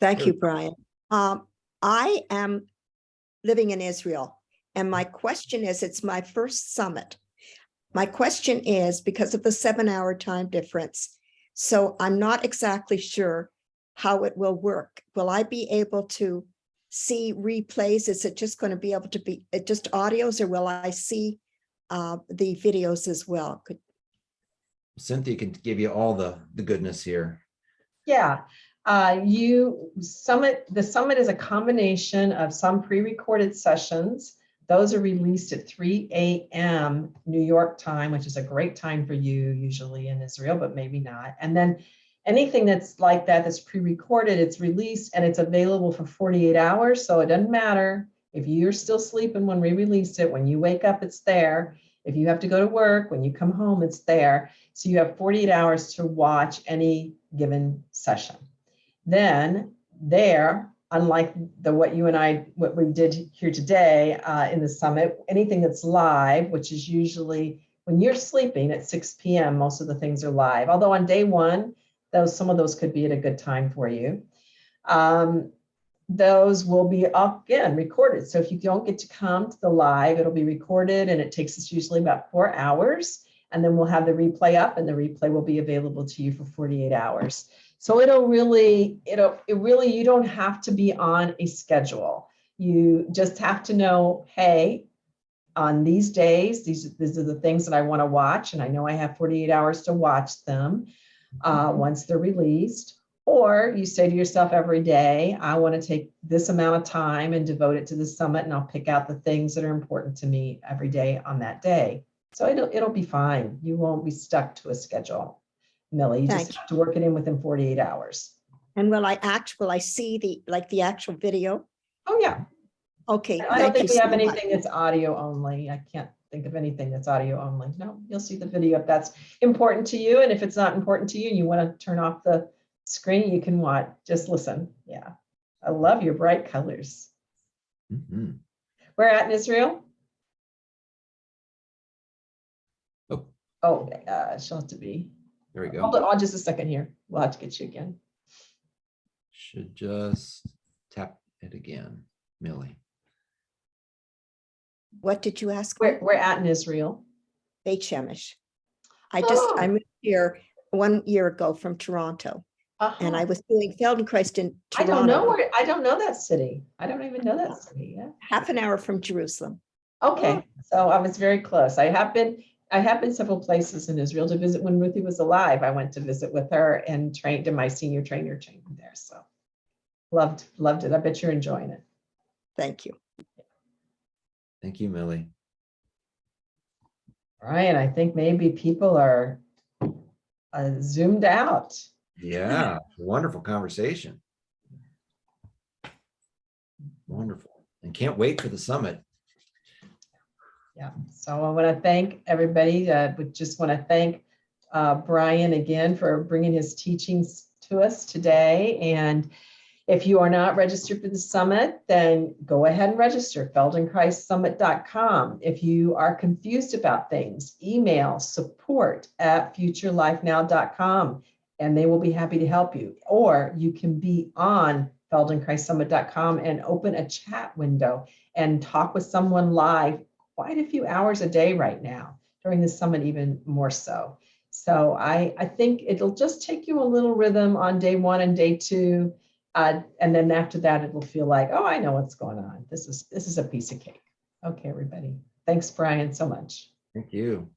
Thank Sure. you, Brian. Um, I am living in Israel, and my question is, it's my first summit. My question is, because of the seven-hour time difference, so I'm not exactly sure how it will work. Will I be able to see replays? Is it just going to be able to be uh, just audios, or will I see uh, the videos as well? Could Cynthia can give you all the, the goodness here. Yeah, uh, you summit, the summit is a combination of some pre-recorded sessions. Those are released at 3 a.m. New York time, which is a great time for you usually in Israel, but maybe not. And then anything that's like that that's pre-recorded, it's released and it's available for 48 hours. So it doesn't matter if you're still sleeping when we release it, when you wake up, it's there. If you have to go to work, when you come home, it's there. So you have 48 hours to watch any given session. Then there unlike the what you and I, what we did here today uh, in the summit, anything that's live, which is usually when you're sleeping at 6 p.m., most of the things are live. Although on day one, those some of those could be at a good time for you. Um, those will be again recorded. So if you don't get to come to the live, it'll be recorded and it takes us usually about four hours. And then we'll have the replay up and the replay will be available to you for 48 hours. So it'll really, it'll, it really, you don't have to be on a schedule. You just have to know, hey, on these days, these, these are the things that I want to watch. And I know I have 48 hours to watch them uh, once they're released. Or you say to yourself every day, I want to take this amount of time and devote it to the summit and I'll pick out the things that are important to me every day on that day. So it'll, it'll be fine. You won't be stuck to a schedule. Millie, you Thank just have to work it in within 48 hours. And will I act, will I see the, like the actual video? Oh, yeah. Okay. I don't thank you think we have so much. anything that's audio only. I can't think of anything that's audio only. No, you'll see the video if that's important to you. And if it's not important to you, and you want to turn off the screen, you can watch, just listen. Yeah. I love your bright colors. Mhm. Where at in Israel? Oh. Oh, uh, she'll have to be. There we go. Hold go. on just a second here. We'll have to get you again. Should just tap it again, Millie. What did you ask? me? Where, we're at in Israel. Beit Shemesh. I just, I Oh. moved here one year ago from Toronto and I Uh-huh. was doing Feldenkrais in Toronto. I don't know where, I don't know that city. I don't even know that city. Yeah. half an hour from Jerusalem. Okay, so I was very close. I have been, I have been several places in Israel to visit. When Ruthy was alive, I went to visit with her and trained in my senior trainer training there. So loved, loved it. I bet you're enjoying it. Thank you. Thank you, Millie. Ryan, I think maybe people are uh, zoomed out. Yeah, wonderful conversation. Wonderful. And can't wait for the summit. Yeah, so I want to thank everybody. I would just want to thank uh, Brian again for bringing his teachings to us today. And if you are not registered for the summit, then go ahead and register, feldenkraissummit.com. If you are confused about things, email support at futurelifenow.com and they will be happy to help you. Or you can be on feldenkraissummit.com and open a chat window and talk with someone live quite a few hours a day right now during the summit even more so. So i i think it'll just take you a little rhythm on day one and day two uh, and then after that it'll feel like oh i know what's going on. This is this is a piece of cake. Okay everybody. Thanks brian so much. Thank you.